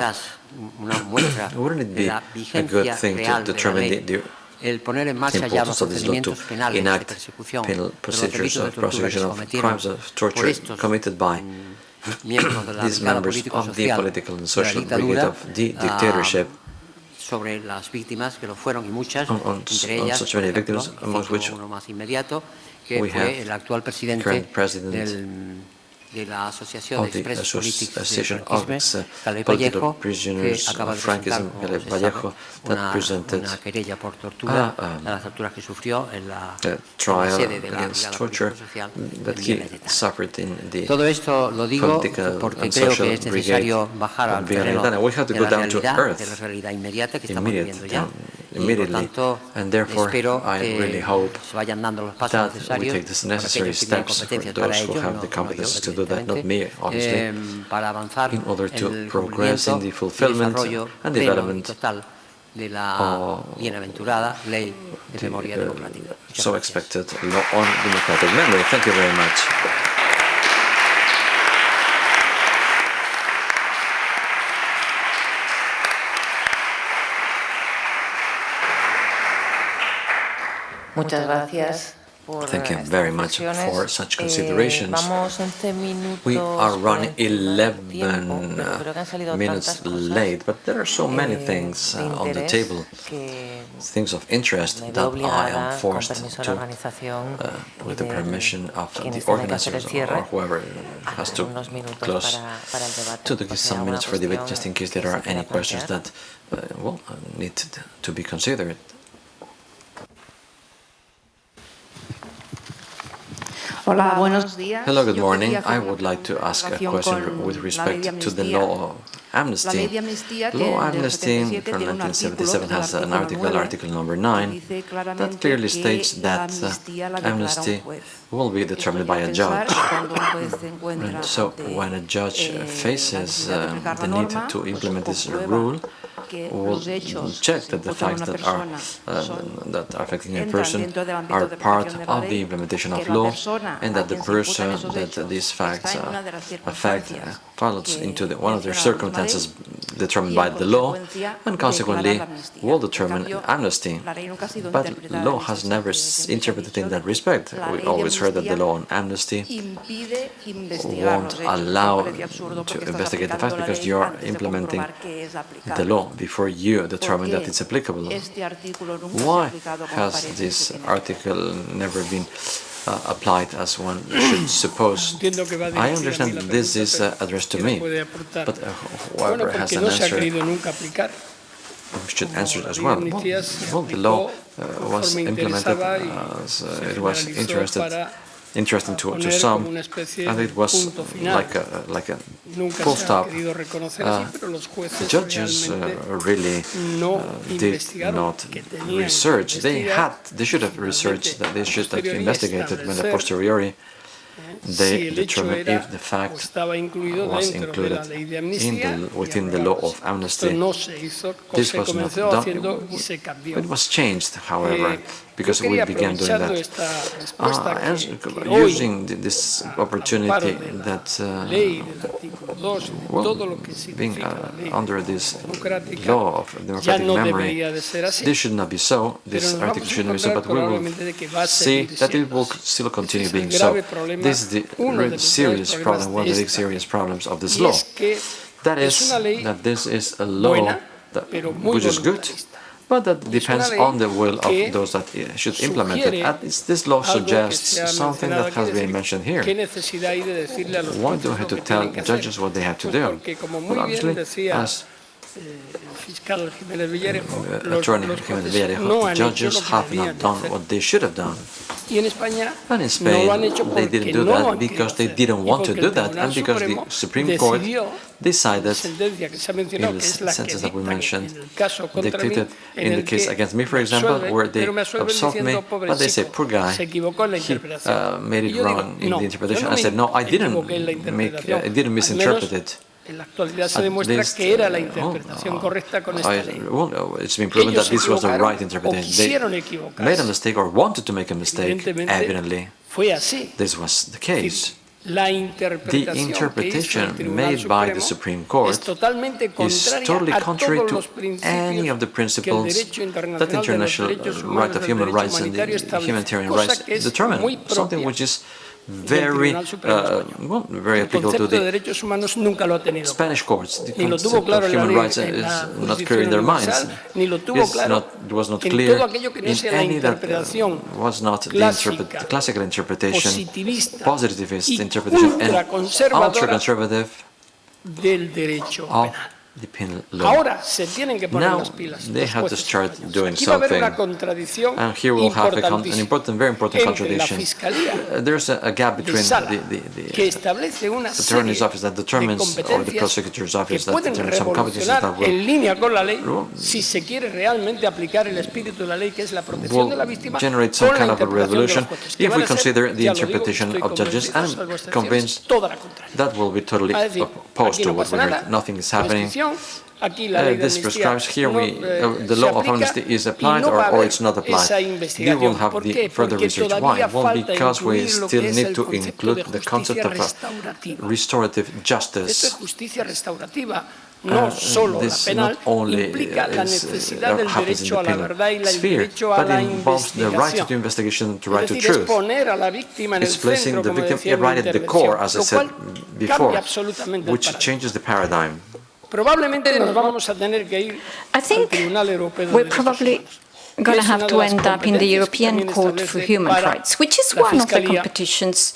wouldn't it be a good thing to determine the, the el poner en marcha ya los procedimientos penales de persecución penal de los procedures delitos de tortura que of torture estos committed by mm, miembros de la these members of the political and social brigade of the ah, dictatorship sobre las víctimas que lo fueron y muchas, On- on- entre on ellas, such por many victims, cito which uno más inmediato, que fue el actual presidente del, de la Asociación of de the Expresos Políticos Association del of Franquismo, uh, Carles Political Vallejo, que Prisoners acaba of de presentar, Frankism, como Carles se Vallejo, sabe, that una, presented una querella por tortura, Ah, um, de las torturas que sufrió en la, a en la trial sede de la against Brigada torture Político-Social that en he Via Laietana. suffered in the Todo esto lo digo political porque and creo social que es necesario brigade bajar of al Via terreno Laietana. We have to de go la down to realidad, earth de la realidad inmediata que estamos immediate, viviendo ya. Down Y por immediately. And therefore, I really hope se vayan dando los pasos that we take the necessary aquellos que tienen steps for those who have the competencies to do that, not me, obviously, eh, in order to progress in the fulfillment and development total de la of bienaventurada ley de the, uh. So expected law on democratic memory. Thank you very much. Muchas gracias. Thank you very much for such considerations. We are running 11 minutes late, but there are so many things uh, on the table, things of interest that I am forced to, uh, with the permission of the organizers or whoever has to close, to give some minutes for debate, just in case there are any questions that uh, well, need to be considered. Hola, buenos días. Hello, good morning. I would like to ask a question with respect to the law of amnesty. Law amnesty from 1977 has an article, article number 9, that clearly states that uh, amnesty will be determined by a judge. So when a judge faces uh, the need to implement this rule, will check that the facts that are uh, that are affecting a person are part of the implementation of law, and that the person that these facts uh, affect uh, into the, one of their circumstances determined by the law, and consequently will determine amnesty. But law has never interpreted in that respect. We always heard that the law on amnesty won't allow to investigate the facts because you are implementing the law before you determine that it's applicable. Why has this article never been uh, applied as one should suppose. I understand this is uh, addressed to me, but uh, whoever has an answer should answer it as well. Well, well the law uh, was implemented as uh, it was interested interesting to, to some, and it was like a, like a full stop. Uh, the judges uh, really uh, did not research. They had, they should have researched, that they should have investigated when a posteriori they determined if the fact was included in the, within the law of amnesty. This was not done. It was changed, however, because we began doing that. Uh, using this opportunity that, uh, well, being uh, under this law of democratic memory, this should not be so, this article should not be so, but we will see that it will still continue being so. This is the serious problem, one of the big serious problems of this law. That is, that this is a law that, which is good, depends on the will of those that eh, should implement it. And this law suggests something that has been mentioned here. Why do we have to tell judges what they have to do? Well, obviously, as Attorney Jiménez Villarejo, the judges have not done what they should have done. And in Spain, they didn't do that because they didn't want to do that, and because the Supreme Court decided, in the sentence that we mentioned, dictated in the case against me, for example, where they absolved me, but they said, poor guy, he uh, made it wrong in the interpretation. I said, no, I didn't make, uh, I didn't misinterpret it. En la actualidad se demuestra que era la uh, oh, interpretación oh, correcta con esta ley. Well, it's been proven that this was the right interpretation. They made a mistake or wanted to make a mistake, evidently. This was the case. The interpretation made by the Supreme Court is totally contrary to any of the principles that the international right of human rights and the humanitarian rights determine, something which is very, uh, well, very applicable to the Spanish courts. The concept of human rights is not clear in their minds. Not, it was not clear in any that uh, was not the, interpret, the classical interpretation, positivist interpretation, and ultra-conservative of the penal law. Now they have to start doing something. And here we'll have a, an important, very important contradiction. Uh, there's a, a, gap between the, the, the attorney's office that determines, or the prosecutor's office that determines some competencies that will, generate some kind of a revolution if we consider the interpretation of judges. I'm convinced that will be totally opposed to what we heard. Nothing is happening. Uh, this prescribes here we, uh, uh the law of amnesty is applied or, or it's not applied. We will have the further research. Why? Well, because we still need to include the concept of restorative justice. Uh, this not only uh, is, uh, uh, happens in the penal sphere, but involves the right to investigation and the right to truth. It's placing the victim right at the core, as I said before, which changes the paradigm. Probablemente nos vamos a tener que ir ¿Ah, al Tribunal Europeo de Derechos Humanos. going to have to end up in the European Court for Human Rights, which is one of the competitions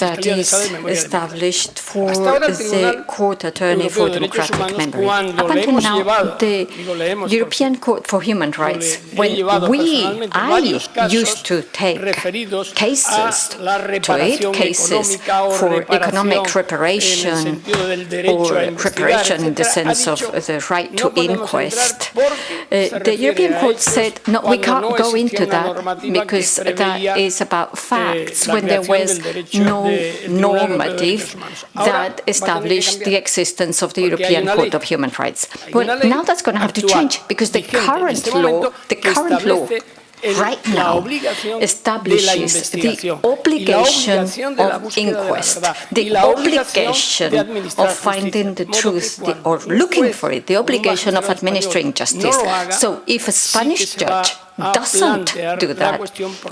that is established for the court attorney for democratic memory. Up until now, the European Court for Human Rights, when we, I used to take cases, to it, cases for economic reparation or reparation in the sense of the right to inquest, uh, the European Court court said, no, we can't go into that because that is about facts. When there was no normative that established the existence of the European Court of Human Rights. Well, now that's going to have to change because the current law, the current law right now establishes the obligation of inquest, the obligation of finding the truth the, or looking for it, the obligation of administering justice. So if a Spanish judge doesn't do that,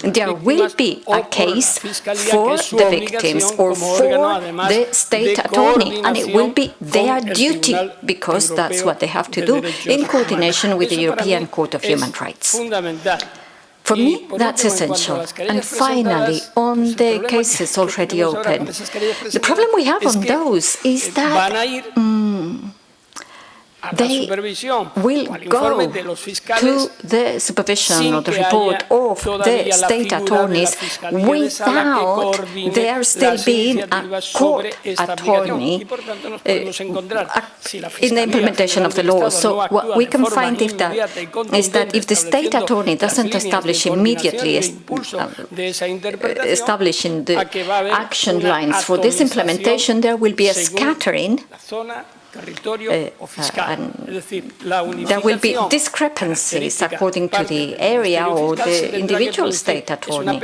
there will be a case for the victims or for the state attorney, and it will be their duty, because that's what they have to do in coordination with the European Court of Human Rights. For me, that's essential. And finally, on the cases already open, the problem we have on those is that um, they will go to the supervision or the report of the state attorneys without there still being a court attorney eh, in the implementation of the law. So what we can find is that, is that if the state attorney doesn't establish immediately um, establishing the action lines for this implementation, there will be a scattering Eh, there will be discrepancies according to the area or the individual state attorney.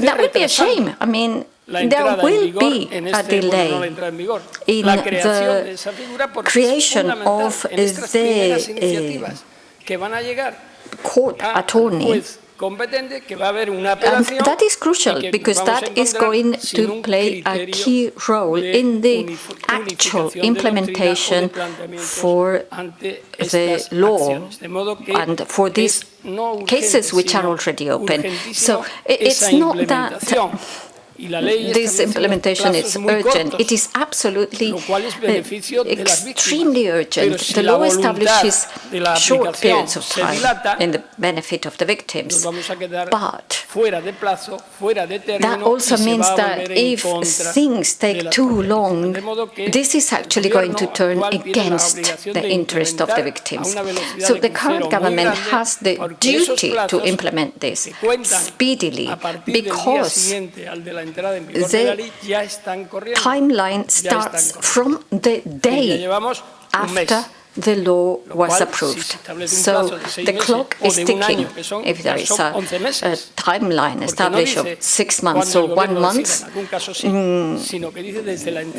That would be a shame. I mean, there will be a delay in the creation of the eh, court attorney and that is crucial because that is going to play a key role in the actual implementation for the law and for these cases which are already open. So it's not that this implementation is urgent. It is absolutely eh, extremely urgent. The law establishes short periods of time in the benefit of the victims, but that also means that if things take too long, this is actually going to turn against the interest of the victims. So the current government has the duty to implement this speedily because the timeline starts from the day after the law was approved. So the clock is ticking. If there is a, a timeline established of six months or one month, mm,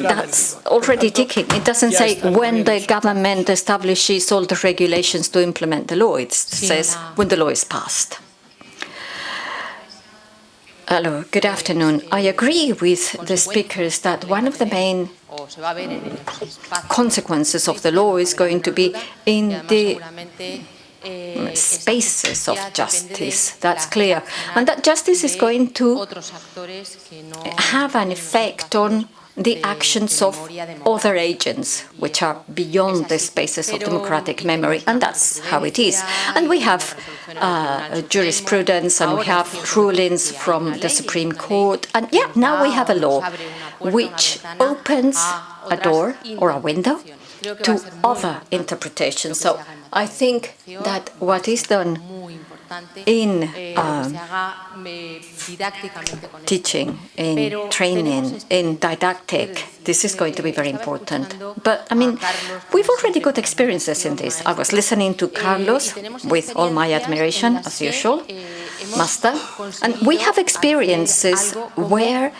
that's already ticking. It doesn't say when the government establishes all the regulations to implement the law. It says when the law is passed. Hello, good afternoon. I agree with the speakers that one of the main consequences of the law is going to be in the spaces of justice, that's clear. And that justice is going to have an effect on the actions of other agents, which are beyond the spaces of democratic memory, and that's how it is. And we have uh, jurisprudence and we have rulings from the Supreme Court, and yeah, now we have a law which opens a door or a window to other interpretations. So I think that what is done in um, teaching, in training, in didactic. This is going to be very important. But I mean, we've already got experiences in this. I was listening to Carlos with all my admiration, as usual, master, and we have experiences where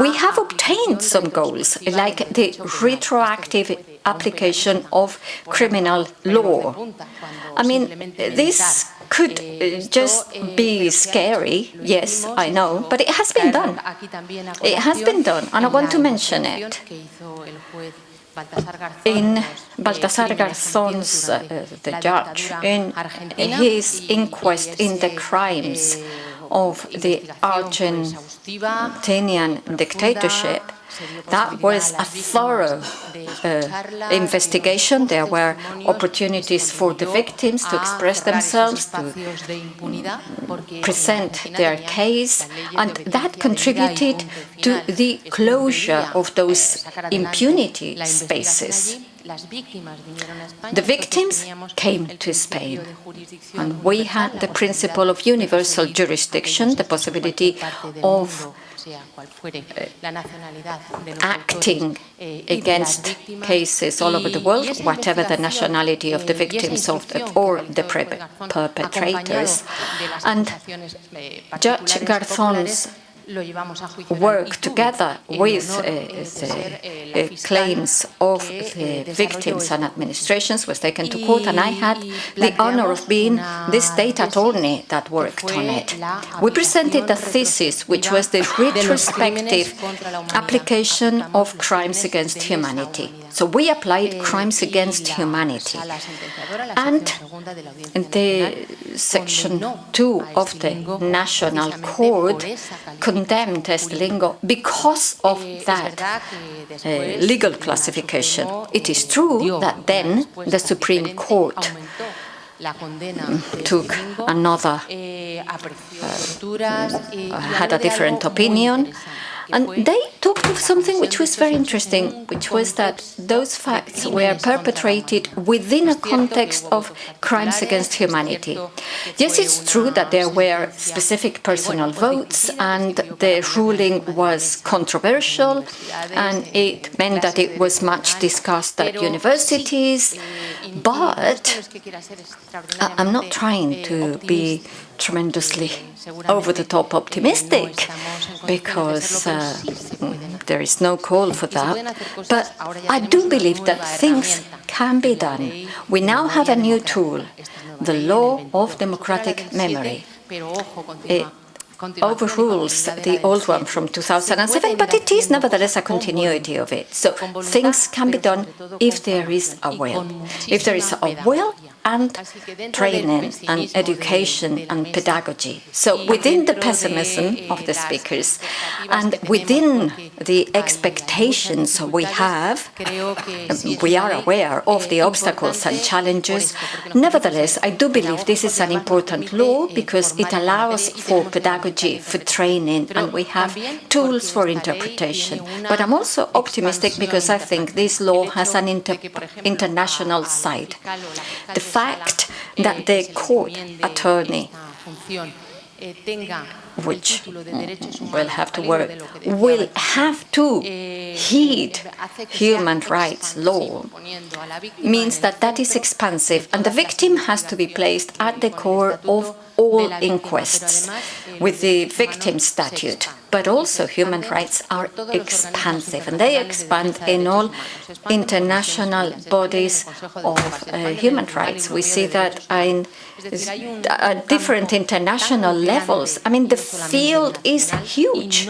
we have obtained some goals, like the retroactive application of criminal law. I mean, this could uh, just be scary, yes, I know, but it has been done. It has been done, and I want to mention it. In Baltasar Garzón's, uh, the judge, in his inquest in the crimes of the Argentinian dictatorship, that was a thorough uh, investigation. There were opportunities for the victims to express themselves, to present their case, and that contributed to the closure of those impunity spaces. The victims came to Spain, and we had the principle of universal jurisdiction, the possibility of acting against cases all over the world, whatever the nationality of the victims of the, or the perpetrators. And Judge Garzón's work together with uh, the uh, claims of the victims and administrations was taken to court and I had the honor of being the state attorney that worked on it. We presented a thesis which was the retrospective application of crimes against humanity. So we applied crimes against humanity. And the section 2 of the National Court condemned Scilingo because of that uh, legal classification. It is true that then the Supreme Court mm, took another, uh, had a different opinion, and they talked of something which was very interesting, which was that those facts were perpetrated within a context of crimes against humanity. Yes, it's true that there were specific personal votes and the ruling was controversial and it meant that it was much discussed at universities, but I'm not trying to be tremendously over-the-top optimistic because uh, there is no call for that. But I do believe that things can be done. We now have a new tool, the law of democratic memory. It overrules the old one from 2007, but it is nevertheless a continuity of it. So things can be done if there is a will. If there is a will, and training and education and pedagogy. So within the pessimism of the speakers and within the expectations we have, um, we are aware of the obstacles and challenges. Nevertheless, I do believe this is an important law because it allows for pedagogy, for training, and we have tools for interpretation. But I'm also optimistic because I think this law has an inter international side. The fact that the court attorney eh, which mm, will have to work, will have to heed human rights law, means that that is expansive and the victim has to be placed at the core of all inquests with the victim statute. But also human rights are expansive and they expand in all international bodies of uh, human rights. We see that in at different international levels. I mean, the field is huge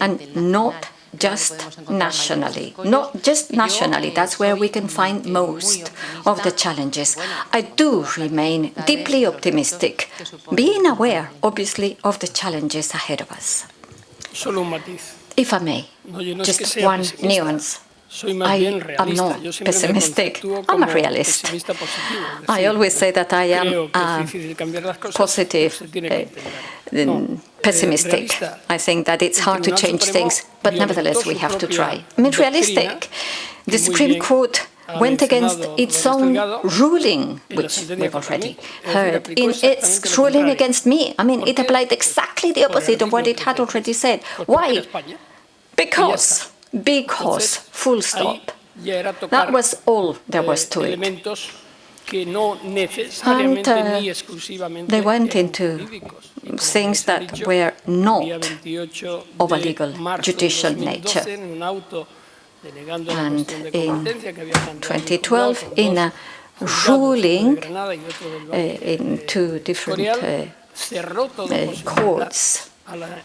and not just nationally. Not just nationally, that's where we can find most of the challenges. I do remain deeply optimistic, being aware, obviously, of the challenges ahead of us. If I may, just one nuance. I am not pessimistic. I'm a realist. I always say that I am a positive uh, pessimistic. I think that it's hard to change things, but nevertheless we have to try. I mean, realistic. The Supreme Court went against its own ruling, which we've already heard, in its ruling against me. I mean, it applied exactly the opposite of what it had already said. Why? Because because, full stop. That was all there was to it. And uh, they went into things that were not of a legal judicial nature. And in competencia que había planteado el 2012, in a ruling uno de Granada y otro del uh, in eh, two different uh, courts,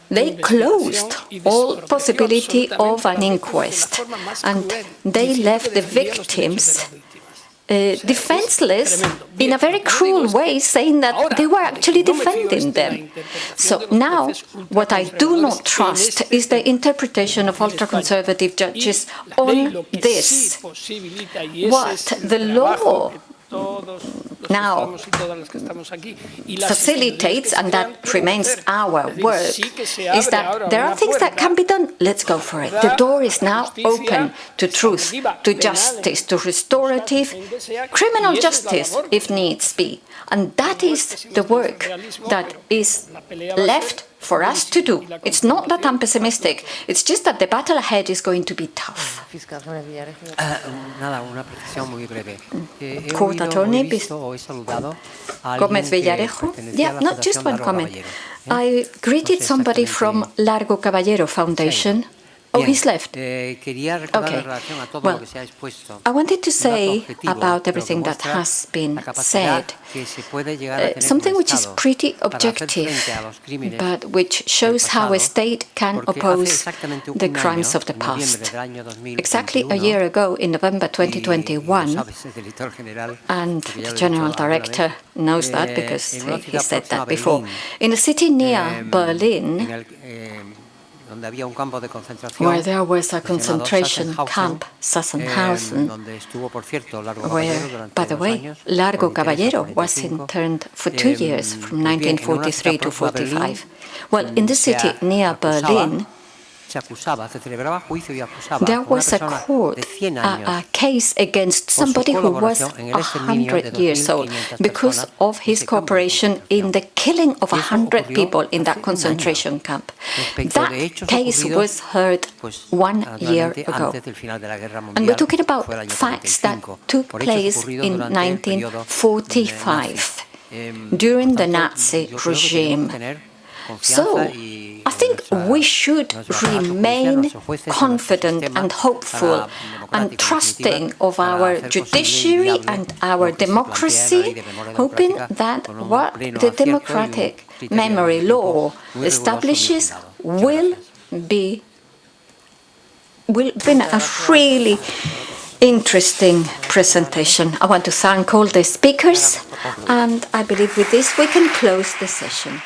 they closed all possibility of an absolutamente a las víctimas de la inquest and they left the defendía los derechos de victims uh, defenseless in a very lo que digo cruel way, saying that they were actually no me fío defending es de la them. So now, what I do not trust is the interpretation of ultra-conservative judges on this. sí posibilita, y ese What the law que todos los now que estamos y todas las que estamos aquí, y las facilitates, and that remains our work, sí que se is that there are things that can be done, let's go for it. The door is now open to truth, to justice, to restorative, criminal justice if needs be. And that is the work that is left for us to do. It's not that I'm pessimistic, it's just that the battle ahead is going to be tough. Fiscal Jiménez Villarejo. Nada, una precisión muy breve. Eh, Court attorney, he visto o he saludado a alguien Jimenez Villarejo. Yeah, not just one comment. ¿eh? I greeted somebody from Largo Caballero Foundation. Oh, he's left. eh, Okay. en relación a todo Well, lo que se ha expuesto. I wanted to say about everything that has been said que se puede llegar a uh, something which is pretty objective, frente a los crímenes but which shows how a state can oppose the crimes of the past. del año 2021, Exactly a year ago, in November y- y lo 2021, sabes, el director general, and the general director knows that eh, because he said that before. In a city near Berlin, where there was a concentration camp, Sachsenhausen, donde estuvo, por cierto, Largo where, by the way, Largo Caballero was interned for two years, from pues bien, en una 1943 to próxima a Berlín, 45. Well, in the city near Berlin, there was a court, de 100 a, a case against somebody who was colaboración en el exterminio de 100 years old because of his ese campo de cooperation in the killing of Y 100 people in that concentration camp. That case was heard one year ago. antes del final de la Guerra And we're talking about fue el año facts that took place in durante el periodo, eh, 1945 during the Nazi yo creo que regime. Tenemos que tener confianza So, I think we should nuestro aparato judicial, remain nuestros jueces y nuestro confident and hopeful and trusting of our hacer posible y judiciary and our que se plantea en la ley democracy, hoping that what the acierto y un democratic memory law muy riguroso y muy establishes will be will be a really interesting presentation. I want to thank all the speakers, and I believe with this we can close the session.